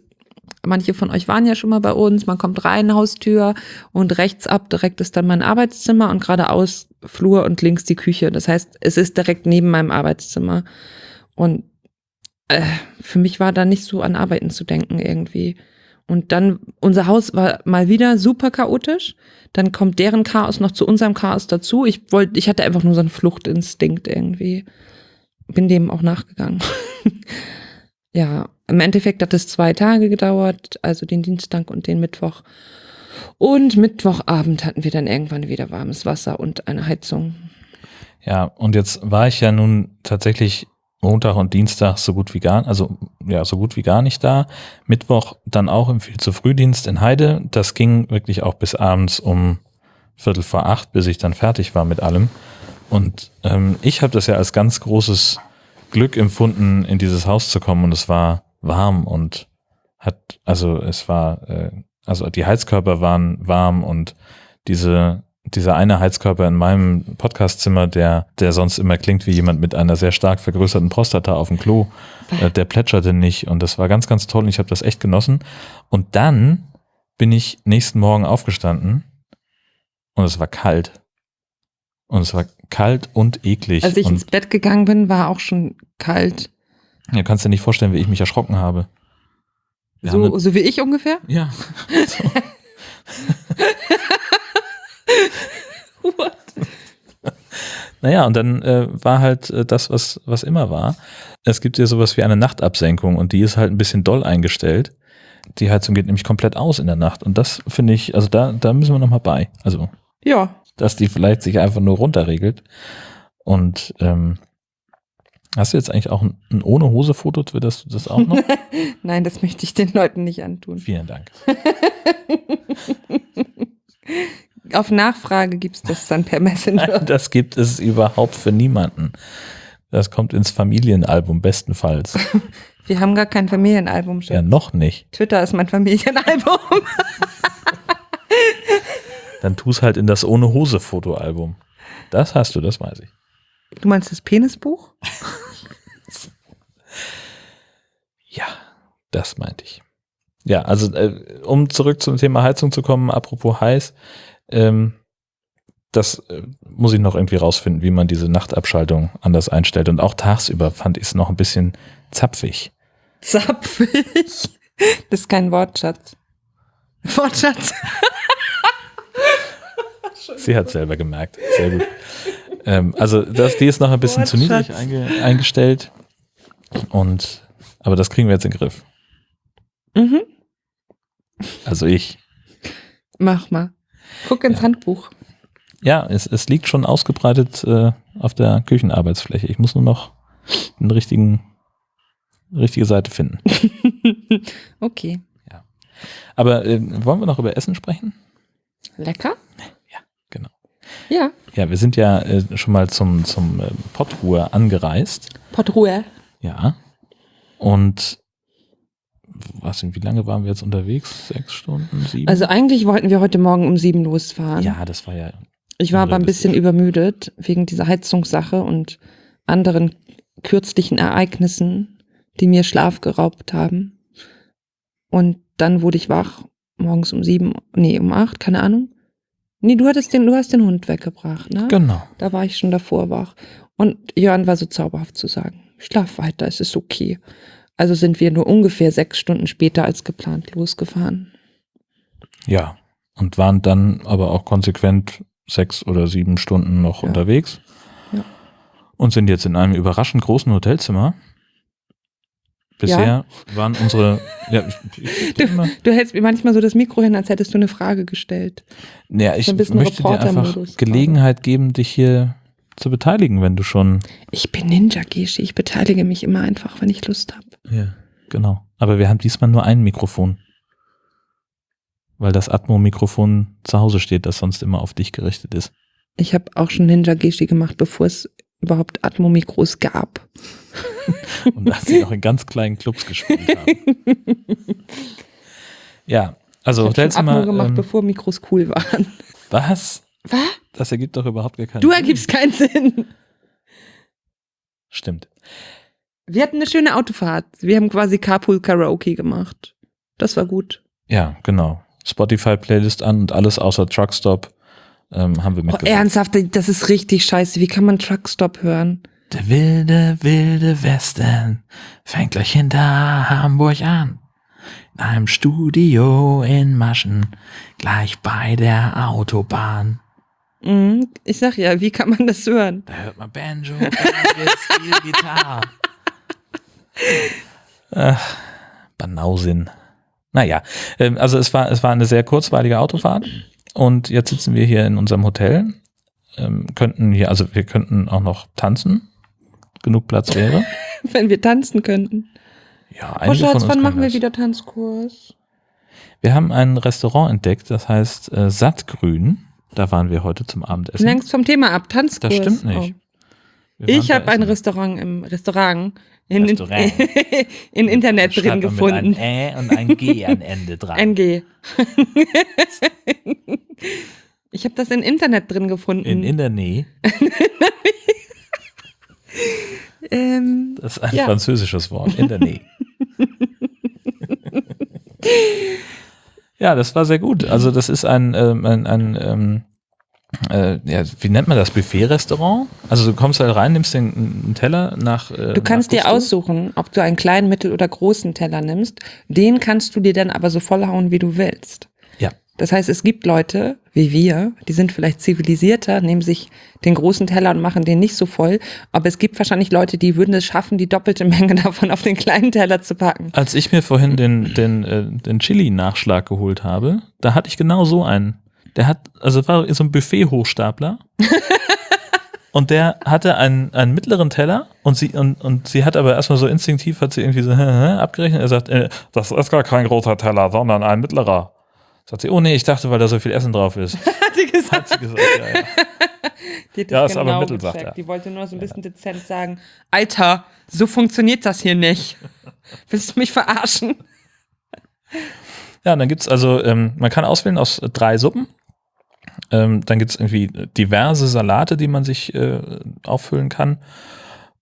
manche von euch waren ja schon mal bei uns, man kommt rein, Haustür und rechts ab direkt ist dann mein Arbeitszimmer und geradeaus Flur und links die Küche. Das heißt, es ist direkt neben meinem Arbeitszimmer. Und äh, für mich war da nicht so an Arbeiten zu denken irgendwie. Und dann, unser Haus war mal wieder super chaotisch. Dann kommt deren Chaos noch zu unserem Chaos dazu. Ich wollte, ich hatte einfach nur so einen Fluchtinstinkt irgendwie. Bin dem auch nachgegangen. *laughs* ja, im Endeffekt hat es zwei Tage gedauert, also den Dienstag und den Mittwoch. Und Mittwochabend hatten wir dann irgendwann wieder warmes Wasser und eine Heizung. Ja, und jetzt war ich ja nun tatsächlich Montag und Dienstag so gut wie gar, also ja, so gut wie gar nicht da. Mittwoch dann auch im viel zu Frühdienst in Heide. Das ging wirklich auch bis abends um Viertel vor acht, bis ich dann fertig war mit allem. Und ähm, ich habe das ja als ganz großes Glück empfunden, in dieses Haus zu kommen und es war warm und hat, also es war, äh, also die Heizkörper waren warm und diese dieser eine Heizkörper in meinem Podcastzimmer, der, der sonst immer klingt wie jemand mit einer sehr stark vergrößerten Prostata auf dem Klo, äh, der plätscherte nicht und das war ganz, ganz toll und ich habe das echt genossen. Und dann bin ich nächsten Morgen aufgestanden und es war kalt. Und es war kalt und eklig. Als ich und ins Bett gegangen bin, war auch schon kalt. du kannst dir nicht vorstellen, wie ich mich erschrocken habe. Wir So, eine- so wie ich ungefähr? ja. *laughs* So. *laughs* *laughs* What? Naja, und dann äh, war halt äh, das, was, was immer war. Es gibt ja sowas wie eine Nachtabsenkung und die ist halt ein bisschen doll eingestellt. Die Heizung geht nämlich komplett aus in der Nacht. Und das finde ich, also da, da müssen wir nochmal bei. Also, Ja. dass die vielleicht sich einfach nur runterregelt. Und ähm, hast du jetzt eigentlich auch ein, ein ohne Hose-Foto? Wird das, das auch noch? *laughs* Nein, das möchte ich den Leuten nicht antun. Vielen Dank. *laughs* Auf Nachfrage gibt's das dann per Messenger. *laughs* Das gibt es überhaupt für niemanden. Das kommt ins Familienalbum bestenfalls. *laughs* Wir haben gar kein Familienalbum. Ja, Schatz. noch nicht. Twitter ist mein Familienalbum. *laughs* Dann tu's halt in das ohne Hose Fotoalbum. Das hast du, das weiß ich. Du meinst das Penisbuch? Ja, das meinte ich. Ja, also äh, um zurück zum Thema Heizung zu kommen, apropos heiß, ähm, das äh, muss ich noch irgendwie rausfinden, wie man diese Nachtabschaltung anders einstellt. Und auch tagsüber fand ich es noch ein bisschen zapfig. Zapfig. *laughs* Das ist kein Wortschatz. Wortschatz. *laughs* Sie hat selber gemerkt. Sehr gut. ähm, also das, die ist noch ein bisschen zu niedrig Wortschatz. einge, eingestellt. Und aber das kriegen wir jetzt in den Griff. Mhm. Also ich. Mach mal. Guck ins Ja. Handbuch. Ja, es, es liegt schon ausgebreitet äh, auf der Küchenarbeitsfläche. Ich muss nur noch den richtigen, richtige Seite finden. *laughs* okay. Aber äh, wollen wir noch über Essen sprechen? Lecker? Genau. Ja. Ja, wir sind ja äh, schon mal zum, zum äh, Pottruhe angereist. Potruhe. Ja. Und was denn, wie lange waren wir jetzt unterwegs? Sechs Stunden, sieben? Also eigentlich wollten wir heute Morgen um sieben losfahren. ja, das war ja. Ich war aber ein bisschen übermüdet wegen dieser Heizungssache und anderen kürzlichen Ereignissen, die mir Schlaf geraubt haben. Und dann wurde ich wach, morgens um sieben, nee, um acht, keine Ahnung. Nee, du hattest den, du hast den Hund weggebracht, ne? Genau. Da war ich schon davor wach. Und Jörn war so zauberhaft zu sagen, schlaf weiter, es ist okay. Also sind wir nur ungefähr sechs Stunden später als geplant losgefahren. Ja. Und waren dann aber auch konsequent sechs oder sieben Stunden noch Ja. unterwegs. Ja. Und sind jetzt in einem überraschend großen Hotelzimmer. Bisher waren unsere. *laughs* Ja, ich, ich, Du- Du hältst mir manchmal so das Mikro hin, als hättest du eine Frage gestellt. ja, ich so ein möchte dir einfach Gelegenheit geben, dich hier zu beteiligen, wenn du schon. Ich bin Ninja Geschi, ich beteilige mich immer einfach, wenn ich Lust habe. Ja, genau. Aber wir haben diesmal nur ein Mikrofon. Weil das Atmo-Mikrofon zu Hause steht, das sonst immer auf dich gerichtet ist. Ich habe auch schon Ninja Geschi gemacht, bevor es überhaupt Atmo-Mikros gab. *laughs* Und als sie noch in ganz kleinen Clubs gespielt haben. *laughs* Ja, also ich habe schon Hotelzimmer. Atmo gemacht, ähm, bevor Mikros cool waren. was? Was? Das ergibt doch überhaupt gar keinen Du Sinn. ergibst keinen Sinn. Stimmt. Wir hatten eine schöne Autofahrt. Wir haben quasi Carpool Karaoke gemacht. Das war gut. Ja, genau. Spotify-Playlist an und alles außer Truckstop ähm, haben wir Oh, mitgebracht. ernsthaft, das ist richtig scheiße. Wie kann man Truckstop hören? Der wilde, wilde Westen fängt gleich hinter Hamburg an. In einem Studio in Maschen, gleich bei der Autobahn. Mhm, ich sag ja, wie kann man das hören? Da hört man Banjo, Banjo, Steel, Gitarre. Ach, Banausin. Naja, ähm, also es war, es war eine sehr kurzweilige Autofahrt und jetzt sitzen wir hier in unserem Hotel, ähm, könnten hier, also wir könnten auch noch tanzen, genug Platz wäre. *laughs* Wenn wir tanzen könnten. Ja, Oh einige von Schatz, uns wann machen können wir das. wieder Tanzkurs? Wir haben ein Restaurant entdeckt, das heißt äh, Sattgrün. Da waren wir heute zum Abendessen. lenkst vom Thema ab. Tanzkurs. Das stimmt nicht. Wir Ich habe ein. Restaurant im Restaurant in, Restaurant. *laughs* in Internet drin gefunden. Mit ein Ä und ein G am Ende *laughs* dran. Ein G. *laughs* ich habe das in Internet drin gefunden. in, in der Nähe. ähm, Das ist ein Ja. französisches Wort. In der Nähe. Ja, das war sehr gut. Also das ist ein, ähm, ein, ein ähm, äh, ja, wie nennt man das? Buffet-Restaurant? Also du kommst halt rein, nimmst den einen Teller nach. Äh, du kannst nach dir aussuchen, ob du einen kleinen, mittel- oder großen Teller nimmst. Den kannst du dir dann aber so vollhauen, wie du willst. Das heißt, es gibt Leute wie wir, die sind vielleicht zivilisierter, nehmen sich den großen Teller und machen den nicht so voll. Aber es gibt wahrscheinlich Leute, die würden es schaffen, die doppelte *laughs* Menge davon auf den kleinen Teller zu packen. Als ich mir vorhin den, den, äh, den Chili-Nachschlag geholt habe, da hatte ich genau so einen. Der hat, also war so ein Buffet-Hochstapler. *laughs* und der hatte einen, einen mittleren Teller und sie, und, und sie hat aber erstmal so instinktiv hat sie irgendwie so *laughs* abgerechnet. Er sagt, äh, das ist gar kein großer Teller, sondern ein mittlerer. Sagt sie, oh nee, ich dachte, weil da so viel Essen drauf ist. *laughs* Hat die gesagt. Hat sie gesagt, ja, ja. *laughs* Die hat Ja, das ist aber genau Mittel, sagt er. Die wollte nur so ein bisschen dezent sagen, Alter, so funktioniert das hier nicht. *laughs* Willst du mich verarschen? Ja, und dann gibt's also, ähm, man kann auswählen aus drei Suppen. Ähm, dann gibt's irgendwie diverse Salate, die man sich äh, auffüllen kann.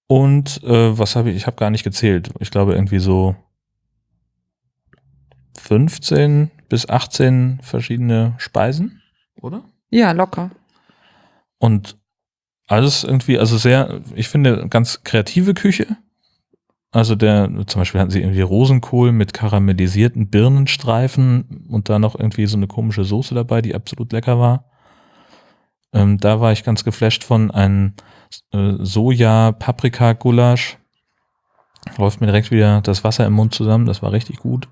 Und äh, was habe ich? Ich habe gar nicht gezählt. Ich glaube irgendwie so 15 bis 18 verschiedene Speisen, oder? Ja, locker. Und alles irgendwie, also sehr, ich finde, ganz kreative Küche. Also der, zum Beispiel hatten sie irgendwie Rosenkohl mit karamellisierten Birnenstreifen und da noch irgendwie so eine komische Soße dabei, die absolut lecker war. Ähm, da war ich ganz geflasht von einem äh, Soja-Paprika-Gulasch. Läuft mir direkt wieder das Wasser im Mund zusammen, das war richtig gut.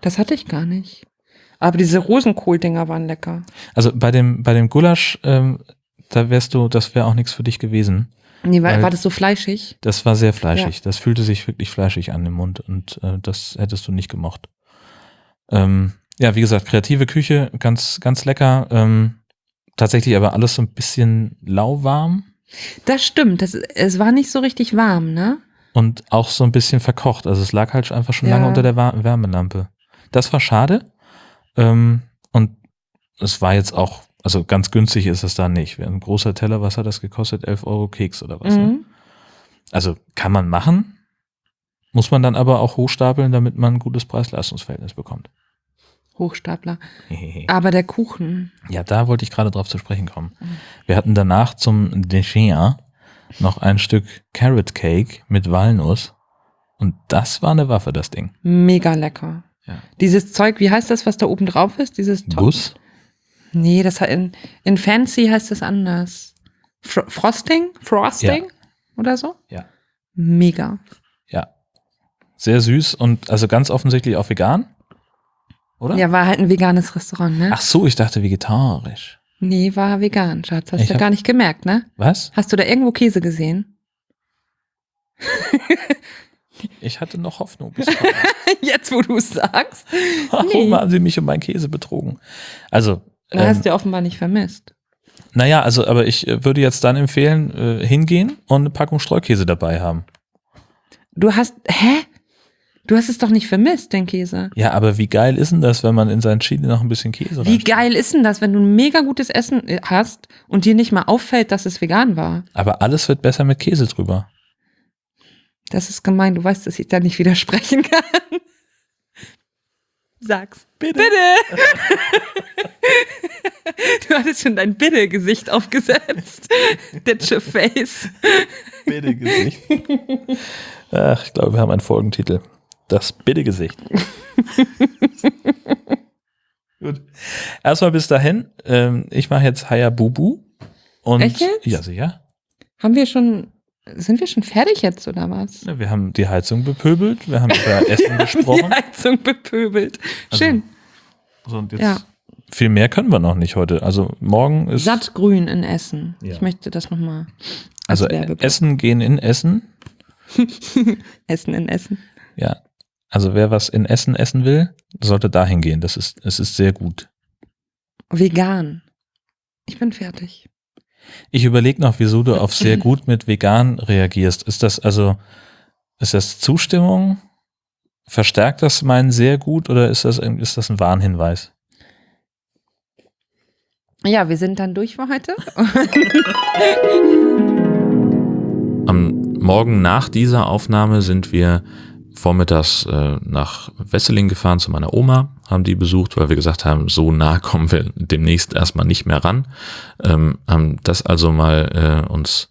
Das hatte ich gar nicht. Aber diese Rosenkohl-Dinger waren lecker. Also bei dem, bei dem Gulasch, ähm, da wärst du, das wäre auch nichts für dich gewesen. Nee, war, war das so fleischig? Das war sehr fleischig. Das fühlte sich wirklich fleischig an im Mund und äh, das hättest du nicht gemocht. Ähm, ja, wie gesagt, kreative Küche, ganz, ganz lecker. Ähm, tatsächlich aber alles so ein bisschen lauwarm Das stimmt. Das, es war nicht so richtig warm, ne? und auch so ein bisschen verkocht. Also es lag halt einfach schon Ja. lange unter der Wärmelampe. Das war schade. Ähm, und es war jetzt auch, also ganz günstig ist es da nicht. Ein großer Teller, was hat das gekostet? 11 Euro Keks oder was? Ne? Mhm. Also kann man machen, muss man dann aber auch hochstapeln, damit man ein gutes Preis-Leistungs-Verhältnis bekommt. Hochstapler. *laughs* Aber der Kuchen. ja, da wollte ich gerade drauf zu sprechen kommen. Wir hatten danach zum Dessert noch ein Stück Carrot Cake mit Walnuss und das war eine Waffe, das Ding. Mega lecker. Ja. Dieses Zeug, wie heißt das, was da oben drauf ist? Dieses Top- Guss? Nee, das hat in, in Fancy heißt das anders. Fro Frosting? Frosting? Oder so? Ja. Mega. Ja. Sehr süß und also ganz offensichtlich auch vegan. Oder? Ja, war halt ein veganes Restaurant, ne? Ach so, ich dachte vegetarisch. Nee, war vegan, Schatz. Hast Ich du hab- gar nicht gemerkt, ne? Was? Hast du da irgendwo Käse gesehen? *laughs* Ich hatte noch Hoffnung. Bis. *laughs* Jetzt, wo du es sagst. Warum Nee. haben sie mich um meinen Käse betrogen? Also, Da ähm, hast du ja offenbar nicht vermisst. naja, also, aber ich äh, würde jetzt dann empfehlen, äh, hingehen und eine Packung Streukäse dabei haben. Du hast, hä? Du hast es doch nicht vermisst, den Käse. Ja, aber wie geil ist denn das, wenn man in sein Chili noch ein bisschen Käse Wie reinsteckt? geil ist denn das, wenn du ein mega gutes Essen äh, hast und dir nicht mal auffällt, dass es vegan war? Aber alles wird besser mit Käse drüber. Das ist gemein, du weißt, dass ich da nicht widersprechen kann. Sag's. Bitte. Bitte! du hattest schon dein Bitte-Gesicht aufgesetzt. Ditche Face. Bitte-Gesicht. Ach, ich glaube, wir haben einen Folgentitel. Das Bitte-Gesicht. Gut. Erstmal bis dahin. Ähm, ich mache jetzt Hayabubu. Und Echt jetzt? Ja, sicher. Haben wir schon, sind wir schon fertig jetzt oder was? Ja, Wir haben die Heizung bepöbelt, wir haben über *laughs* Essen Die gesprochen. Heizung bepöbelt. Also, Schön. So, und jetzt Ja. Viel mehr können wir noch nicht heute. Also morgen ist. Sattgrün in Essen. Ja. Ich möchte das nochmal. also. Essen gehen in Essen. *laughs* Essen in Essen. Ja. Also wer was in Essen essen will, sollte dahin gehen. Das ist, es ist sehr gut. Vegan. Ich bin fertig. Ich überlege noch, wieso du auf sehr *laughs* gut mit vegan reagierst. Ist das also, ist das Zustimmung? Verstärkt das meinen sehr gut oder ist das, ein- ist das ein Warnhinweis? Ja, wir sind dann durch für heute. *laughs* Am Morgen nach dieser Aufnahme sind wir vormittags äh, nach Wesseling gefahren zu meiner Oma, haben die besucht, weil wir gesagt haben, so nah *laughs* kommen wir demnächst erstmal nicht mehr ran. Ähm, haben das also mal äh, uns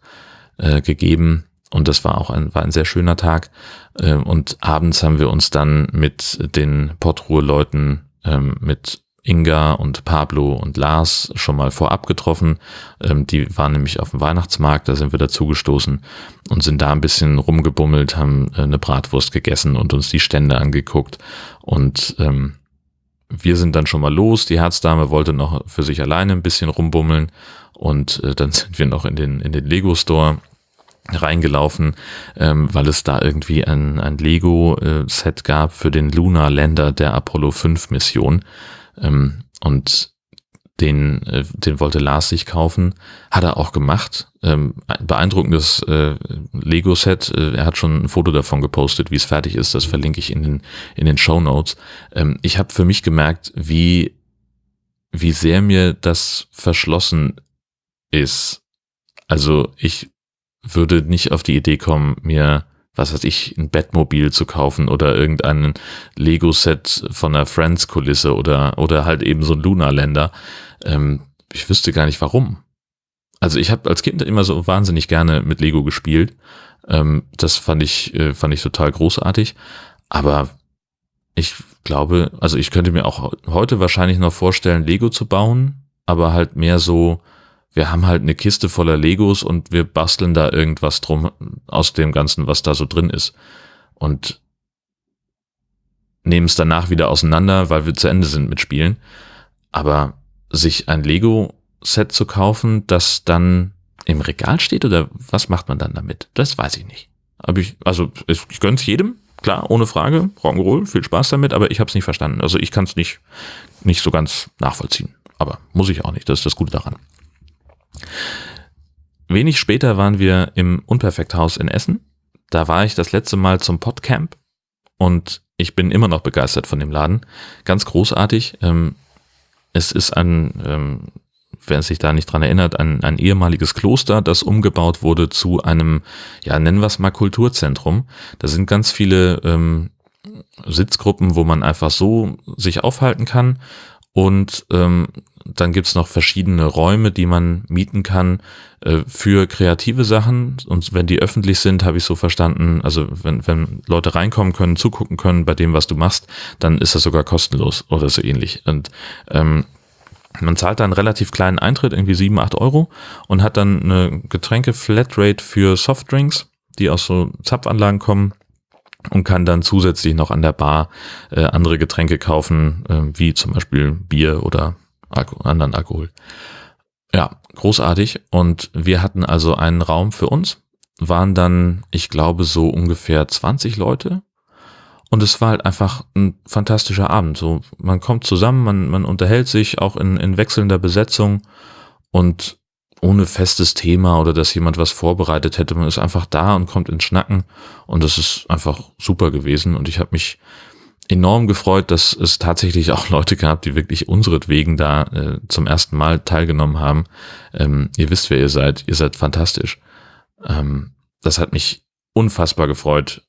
äh, gegeben und das war auch ein, war ein sehr schöner Tag. Äh, und abends haben wir uns dann mit den Portruhe-Leuten, ähm, mit Inga und Pablo und Lars schon mal vorab getroffen. Ähm, die waren nämlich auf dem Weihnachtsmarkt, da sind wir dazugestoßen und sind da ein bisschen rumgebummelt, haben äh, eine Bratwurst gegessen und uns die Stände angeguckt. Und ähm, wir sind dann schon mal los. Die Herzdame wollte noch für sich alleine ein bisschen rumbummeln und äh, dann *laughs* sind wir noch in den, in den Lego-Store reingelaufen, ähm, weil es da irgendwie ein, ein Lego-Set gab für den Lunar Lander der Apollo 5 Mission. Ähm, und den, äh, den wollte Lars sich kaufen. Hat er auch gemacht. Ähm, ein beeindruckendes äh, Lego-Set. Äh, er hat schon ein Foto davon gepostet, wie es fertig ist. Das verlinke ich in den, in den Show Notes. Ähm, ich habe für mich gemerkt, wie, wie sehr mir das verschlossen ist. Also ich würde nicht auf die Idee kommen, mir was weiß ich, ein Bettmobil zu kaufen oder irgendein Lego-Set von einer Friends-Kulisse oder, oder halt eben so ein Lunar-Länder. Ähm, ich wüsste gar nicht warum. Also ich habe als Kind immer so wahnsinnig gerne mit Lego gespielt. Ähm, das fand ich, äh, fand ich total großartig. Aber ich glaube, also ich könnte mir auch heute wahrscheinlich noch vorstellen, Lego zu bauen, aber halt mehr so, wir haben halt eine Kiste voller Legos und wir basteln da irgendwas drum aus dem Ganzen, was da so drin ist. Und nehmen es danach wieder auseinander, weil wir zu Ende sind mit Spielen. Aber sich ein Lego-Set zu kaufen, das dann im Regal steht oder was macht man dann damit? Das weiß ich nicht. Aber ich, also ich, ich gönn's jedem, klar, ohne Frage. Rock'n'Roll, viel Spaß damit, aber ich habe es nicht verstanden. Also ich kann es nicht, nicht so ganz nachvollziehen. Aber muss ich auch nicht, das ist das Gute daran. Wenig später waren wir im Unperfekthaus in Essen. Da war ich das letzte Mal zum Podcamp und ich bin immer noch begeistert von dem Laden. Ganz großartig. Ähm, es ist ein, ähm, wer sich da nicht dran erinnert, ein, ein ehemaliges Kloster, das umgebaut wurde zu einem, ja, nennen wir es mal Kulturzentrum. Da sind ganz viele ähm, Sitzgruppen, wo man einfach so sich aufhalten kann. Und ähm, dann gibt's noch verschiedene Räume, die man mieten kann äh, für kreative Sachen. Und wenn die öffentlich sind, habe ich so verstanden, also wenn, wenn Leute reinkommen können, zugucken können bei dem, was du machst, dann ist das sogar kostenlos oder so ähnlich. Und ähm, man zahlt dann relativ kleinen Eintritt, irgendwie 7, 8 Euro und hat dann eine Getränke-Flatrate für Softdrinks, die aus so Zapfanlagen kommen und kann dann zusätzlich noch an der Bar äh, andere Getränke kaufen, äh, wie zum Beispiel Bier oder Alko anderen Alkohol. Ja, großartig. Und wir hatten also einen Raum für uns, waren dann, ich glaube, so ungefähr 20 Leute. Und es war halt einfach ein fantastischer Abend. So, man kommt zusammen, man, man unterhält sich auch in, in wechselnder Besetzung und ohne festes Thema oder dass jemand was vorbereitet hätte. Man ist einfach da und kommt ins Schnacken und das ist einfach super gewesen und ich habe mich enorm gefreut, dass es tatsächlich auch Leute gab, die wirklich unseretwegen da äh, zum ersten Mal teilgenommen haben. Ähm, ihr wisst, wer ihr seid. Ihr seid fantastisch. Ähm, das hat mich unfassbar gefreut,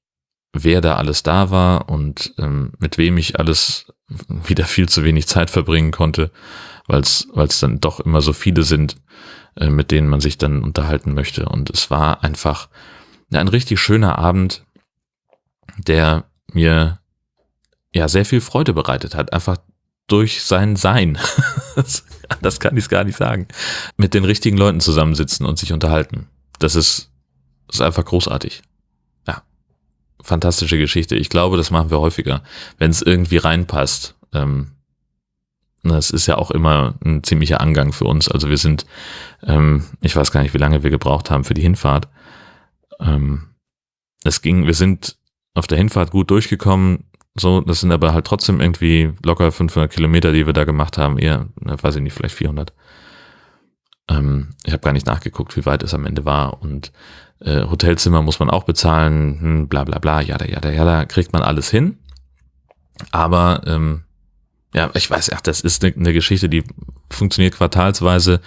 wer da alles da war und ähm, mit wem ich alles *laughs* wieder viel zu wenig Zeit verbringen konnte, weil es dann doch immer so viele sind, äh, mit denen man sich dann unterhalten möchte. Und es war einfach ein richtig schöner Abend, der mir ja sehr viel Freude bereitet hat, einfach durch sein Sein. *laughs* das kann ich gar nicht sagen. Mit den richtigen Leuten zusammensitzen und sich unterhalten. Das ist, ist einfach großartig. Ja. Fantastische Geschichte. Ich glaube, das machen wir häufiger, wenn es irgendwie reinpasst. Ähm, das ist ja auch immer ein ziemlicher Angang für uns. Also wir sind, ähm, ich weiß gar nicht, wie lange wir gebraucht haben für die Hinfahrt. Ähm, es ging, wir sind auf der Hinfahrt gut durchgekommen. So, das sind aber halt trotzdem irgendwie locker 500 Kilometer, die wir da gemacht haben. Eher, ne, weiß ich nicht, vielleicht 400. Ähm, ich habe gar nicht nachgeguckt, wie weit es am Ende war. Und äh, Hotelzimmer muss man auch bezahlen, hm, bla bla bla, ja, ja, ja, da kriegt man alles hin. Aber ähm, ja, ich weiß, ach, das ist eine, eine Geschichte, die funktioniert quartalsweise.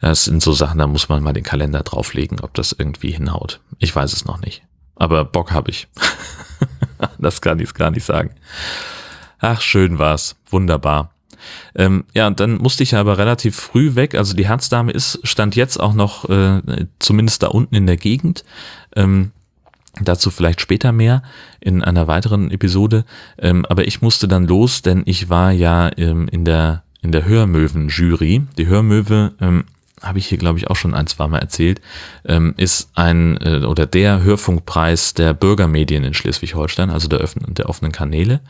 Das sind so Sachen, da muss man mal den Kalender drauflegen, ob das irgendwie hinhaut. Ich weiß es noch nicht. Aber Bock habe ich. *laughs* *laughs* das kann ich gar nicht sagen. Ach, schön war's. Wunderbar. Ähm, ja, und dann musste ich aber relativ früh weg. Also die Herzdame ist, stand jetzt auch noch äh, zumindest da unten in der Gegend. Ähm, dazu vielleicht später mehr in einer weiteren Episode. Ähm, aber ich musste dann los, denn ich war ja ähm, in der in der Hörmöwen-Jury. Die Hörmöwe ähm, habe ich hier, glaube ich, auch schon ein, zwei Mal erzählt, ähm, ist ein äh, oder der Hörfunkpreis der Bürgermedien in Schleswig-Holstein, also der, öffnen, der offenen Kanäle.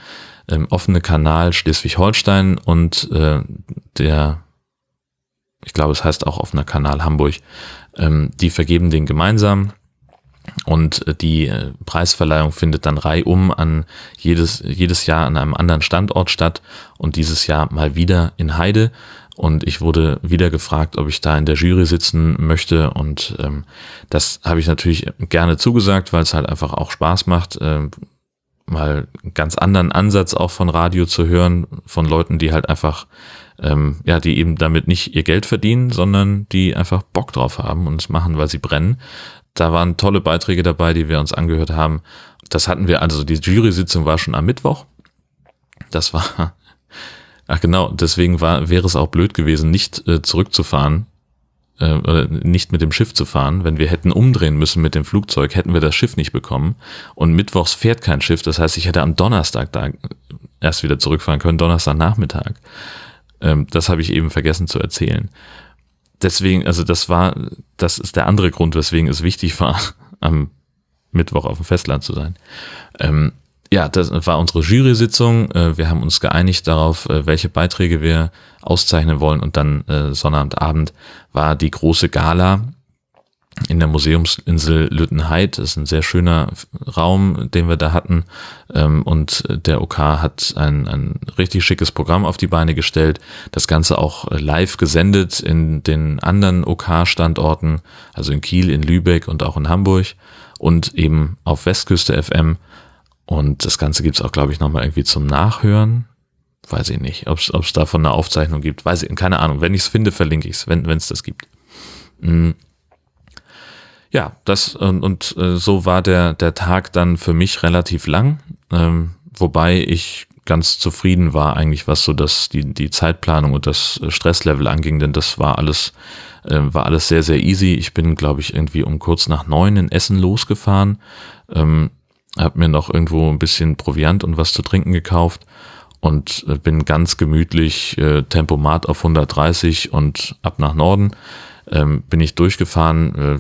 Ähm, offene Kanal Schleswig-Holstein und äh, der, ich glaube, es heißt auch offener Kanal Hamburg, ähm, die vergeben den gemeinsam. Und äh, die äh, Preisverleihung findet dann reihum an jedes, jedes Jahr an einem anderen Standort statt und dieses Jahr mal wieder in Heide. Und ich wurde wieder gefragt, ob ich da in der Jury sitzen möchte. Und ähm, das habe ich natürlich gerne zugesagt, weil es halt einfach auch Spaß macht, äh, mal einen ganz anderen Ansatz auch von Radio zu hören, von Leuten, die halt einfach, ähm, ja, die eben damit nicht ihr Geld verdienen, sondern die einfach Bock drauf haben und es machen, weil sie brennen. Da waren tolle Beiträge dabei, die wir uns angehört haben. Das hatten wir, also die Jury-Sitzung war schon am Mittwoch. Das war Ach genau, deswegen war, wäre es auch blöd gewesen, nicht äh, zurückzufahren äh, oder nicht mit dem Schiff zu fahren. Wenn wir hätten umdrehen müssen mit dem Flugzeug, hätten wir das Schiff nicht bekommen. Und mittwochs fährt kein Schiff, das heißt, ich hätte am Donnerstag da erst wieder zurückfahren können, Donnerstagnachmittag. Ähm, das habe ich eben vergessen zu erzählen. Deswegen, also das war, das ist der andere Grund, weswegen es wichtig war, *laughs* am Mittwoch auf dem Festland zu sein. Ähm, ja, das war unsere Jury-Sitzung. Äh, wir haben uns geeinigt darauf, äh, welche Beiträge wir auszeichnen wollen. Und dann äh, Sonnabendabend war die große Gala in der Museumsinsel Lüttenheid. Das ist ein sehr schöner Raum, den wir da hatten. Ähm, und der OK hat ein, ein richtig schickes Programm auf die Beine gestellt. Das Ganze auch live gesendet in den anderen OK-Standorten, also in Kiel, in Lübeck und auch in Hamburg und eben auf Westküste FM. Und das Ganze gibt's auch, glaube ich, nochmal irgendwie zum Nachhören. Weiß ich nicht, ob es davon eine Aufzeichnung gibt. Weiß ich, keine Ahnung. Wenn ich es finde, verlinke ich es, wenn es das gibt. Mhm. Ja, das und, und äh, so war der, der Tag dann für mich relativ lang, ähm, wobei ich ganz zufrieden war eigentlich, was so das, die, die Zeitplanung und das Stresslevel anging, denn das war alles, äh, war alles sehr, sehr easy. Ich bin, glaube ich, irgendwie um kurz nach neun in Essen losgefahren. Ähm, habe mir noch irgendwo ein bisschen Proviant und was zu trinken gekauft und äh, bin ganz gemütlich äh, Tempomat auf 130 und ab nach Norden. Ähm, bin ich durchgefahren, äh,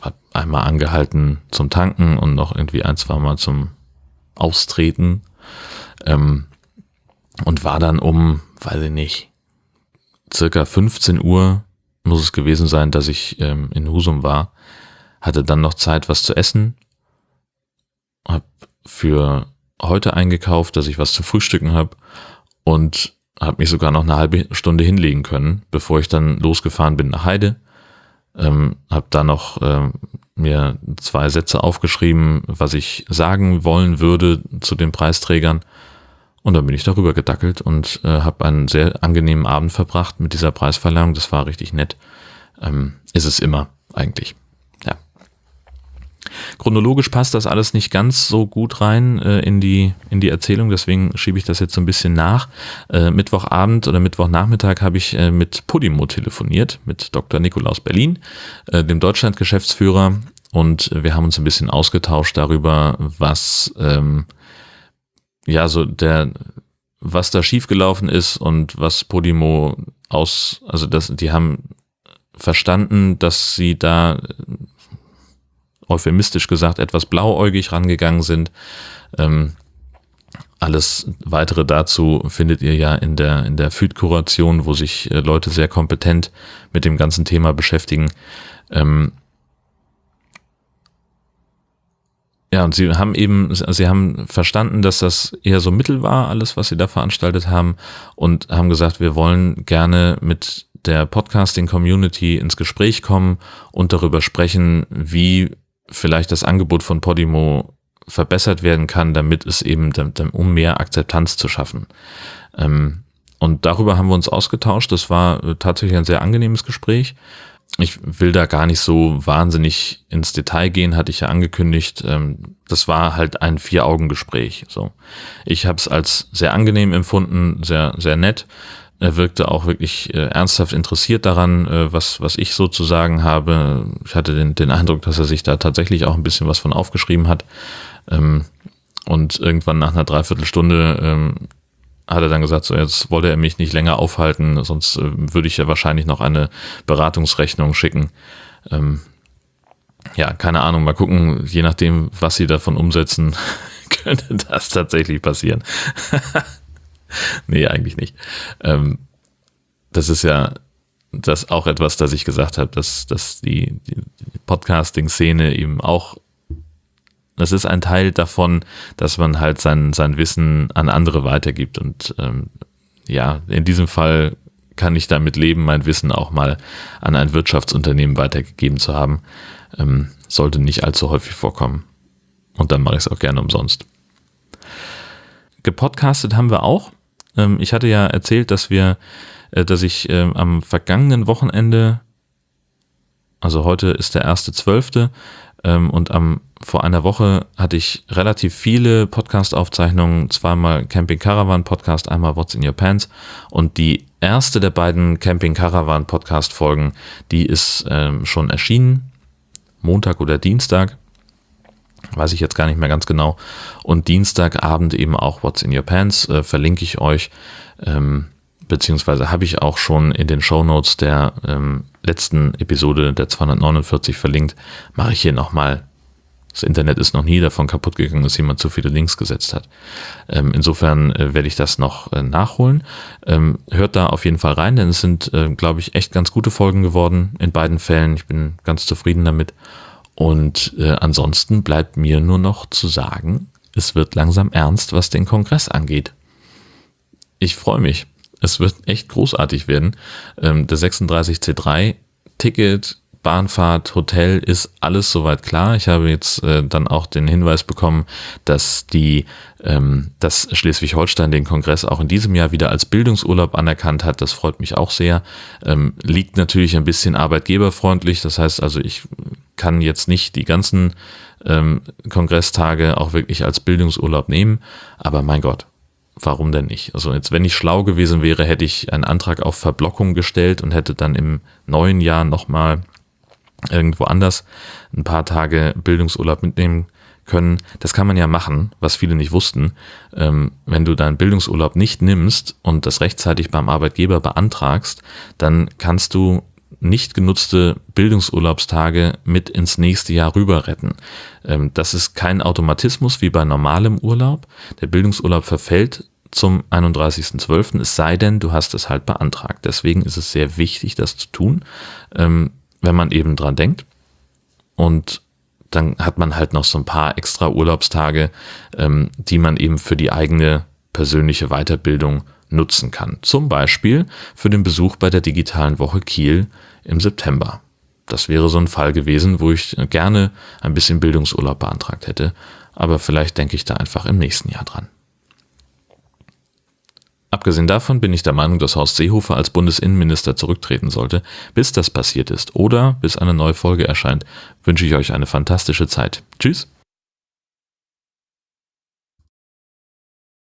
hat einmal angehalten zum Tanken und noch irgendwie ein, zwei Mal zum Austreten ähm, und war dann um, weiß ich nicht, circa 15 Uhr muss es gewesen sein, dass ich ähm, in Husum war, hatte dann noch Zeit, was zu essen habe für heute eingekauft, dass ich was zu frühstücken habe und habe mich sogar noch eine halbe Stunde hinlegen können, bevor ich dann losgefahren bin nach Heide. Ähm, habe da noch ähm, mir zwei Sätze aufgeschrieben, was ich sagen wollen würde zu den Preisträgern. Und dann bin ich darüber gedackelt und äh, habe einen sehr angenehmen Abend verbracht mit dieser Preisverleihung. Das war richtig nett. Ähm, ist es immer eigentlich. Chronologisch passt das alles nicht ganz so gut rein äh, in, die, in die Erzählung, deswegen schiebe ich das jetzt so ein bisschen nach. Äh, Mittwochabend oder Mittwochnachmittag habe ich äh, mit Podimo telefoniert, mit Dr. Nikolaus Berlin, äh, dem Deutschland-Geschäftsführer, und wir haben uns ein bisschen ausgetauscht darüber, was ähm, ja so der was da schiefgelaufen ist und was Podimo aus, also das, die haben verstanden, dass sie da euphemistisch gesagt etwas blauäugig rangegangen sind. Ähm, alles weitere dazu findet ihr ja in der, in der Food-Kuration, wo sich äh, Leute sehr kompetent mit dem ganzen Thema beschäftigen. Ähm, ja, und sie haben eben, sie haben verstanden, dass das eher so Mittel war, alles, was sie da veranstaltet haben, und haben gesagt, wir wollen gerne mit der Podcasting-Community ins Gespräch kommen und darüber sprechen, wie vielleicht das Angebot von Podimo verbessert werden kann, damit es eben, um mehr Akzeptanz zu schaffen. Ähm, und darüber haben wir uns ausgetauscht. Das war tatsächlich ein sehr angenehmes Gespräch. Ich will da gar nicht so wahnsinnig ins Detail gehen, hatte ich ja angekündigt. Ähm, das war halt ein Vier-Augen-Gespräch. So, ich habe es als sehr angenehm empfunden, sehr sehr nett. Er wirkte auch wirklich äh, ernsthaft interessiert daran, äh, was, was ich so zu sagen habe. Ich hatte den, den Eindruck, dass er sich da tatsächlich auch ein bisschen was von aufgeschrieben hat. Ähm, und irgendwann nach einer Dreiviertelstunde ähm, hat er dann gesagt, so jetzt wollte er mich nicht länger aufhalten, sonst äh, würde ich ja wahrscheinlich noch eine Beratungsrechnung schicken. Ähm, ja, keine Ahnung, mal gucken, je nachdem, was sie davon umsetzen, *laughs* könnte das tatsächlich passieren. *laughs* *laughs* nee, eigentlich nicht. Ähm, das ist ja das auch etwas, das ich gesagt habe, dass, dass die, die Podcasting-Szene eben auch, das ist ein Teil davon, dass man halt sein, sein Wissen an andere weitergibt. Und ähm, ja, in diesem Fall kann ich damit leben, mein Wissen auch mal an ein Wirtschaftsunternehmen weitergegeben zu haben. Ähm, sollte nicht allzu häufig vorkommen. Und dann mache ich es auch gerne umsonst. Gepodcastet haben wir auch. Ähm, ich hatte ja erzählt, dass wir, äh, dass ich äh, am vergangenen Wochenende, also heute ist der erste Zwölfte, ähm, und am vor einer Woche hatte ich relativ viele Podcast-Aufzeichnungen, zweimal Camping Caravan Podcast, einmal What's in Your Pants. Und die erste der beiden Camping Caravan Podcast Folgen, die ist ähm, schon erschienen, Montag oder Dienstag weiß ich jetzt gar nicht mehr ganz genau. Und Dienstagabend eben auch What's in Your Pants äh, verlinke ich euch, ähm, beziehungsweise habe ich auch schon in den Show Notes der ähm, letzten Episode der 249 verlinkt. Mache ich hier nochmal. Das Internet ist noch nie davon kaputt gegangen, dass jemand zu viele Links gesetzt hat. Ähm, insofern äh, werde ich das noch äh, nachholen. Ähm, hört da auf jeden Fall rein, denn es sind, äh, glaube ich, echt ganz gute Folgen geworden in beiden Fällen. Ich bin ganz zufrieden damit. Und äh, ansonsten bleibt mir nur noch zu sagen, es wird langsam ernst, was den Kongress angeht. Ich freue mich. Es wird echt großartig werden. Ähm, der 36C3 Ticket Bahnfahrt, Hotel ist alles soweit klar. Ich habe jetzt äh, dann auch den Hinweis bekommen, dass die, ähm, dass Schleswig-Holstein den Kongress auch in diesem Jahr wieder als Bildungsurlaub anerkannt hat. Das freut mich auch sehr. Ähm, liegt natürlich ein bisschen arbeitgeberfreundlich. Das heißt also, ich kann jetzt nicht die ganzen ähm, Kongresstage auch wirklich als Bildungsurlaub nehmen. Aber mein Gott, warum denn nicht? Also jetzt, wenn ich schlau gewesen wäre, hätte ich einen Antrag auf Verblockung gestellt und hätte dann im neuen Jahr nochmal irgendwo anders ein paar Tage Bildungsurlaub mitnehmen können. Das kann man ja machen, was viele nicht wussten. Ähm, wenn du deinen Bildungsurlaub nicht nimmst und das rechtzeitig beim Arbeitgeber beantragst, dann kannst du nicht genutzte Bildungsurlaubstage mit ins nächste Jahr rüber retten. Ähm, das ist kein Automatismus wie bei normalem Urlaub. Der Bildungsurlaub verfällt zum 31.12., es sei denn, du hast es halt beantragt. Deswegen ist es sehr wichtig, das zu tun. Ähm, wenn man eben dran denkt. Und dann hat man halt noch so ein paar extra Urlaubstage, ähm, die man eben für die eigene persönliche Weiterbildung nutzen kann. Zum Beispiel für den Besuch bei der digitalen Woche Kiel im September. Das wäre so ein Fall gewesen, wo ich gerne ein bisschen Bildungsurlaub beantragt hätte, aber vielleicht denke ich da einfach im nächsten Jahr dran. Abgesehen davon bin ich der Meinung, dass Horst Seehofer als Bundesinnenminister zurücktreten sollte. Bis das passiert ist oder bis eine neue Folge erscheint, wünsche ich euch eine fantastische Zeit. Tschüss.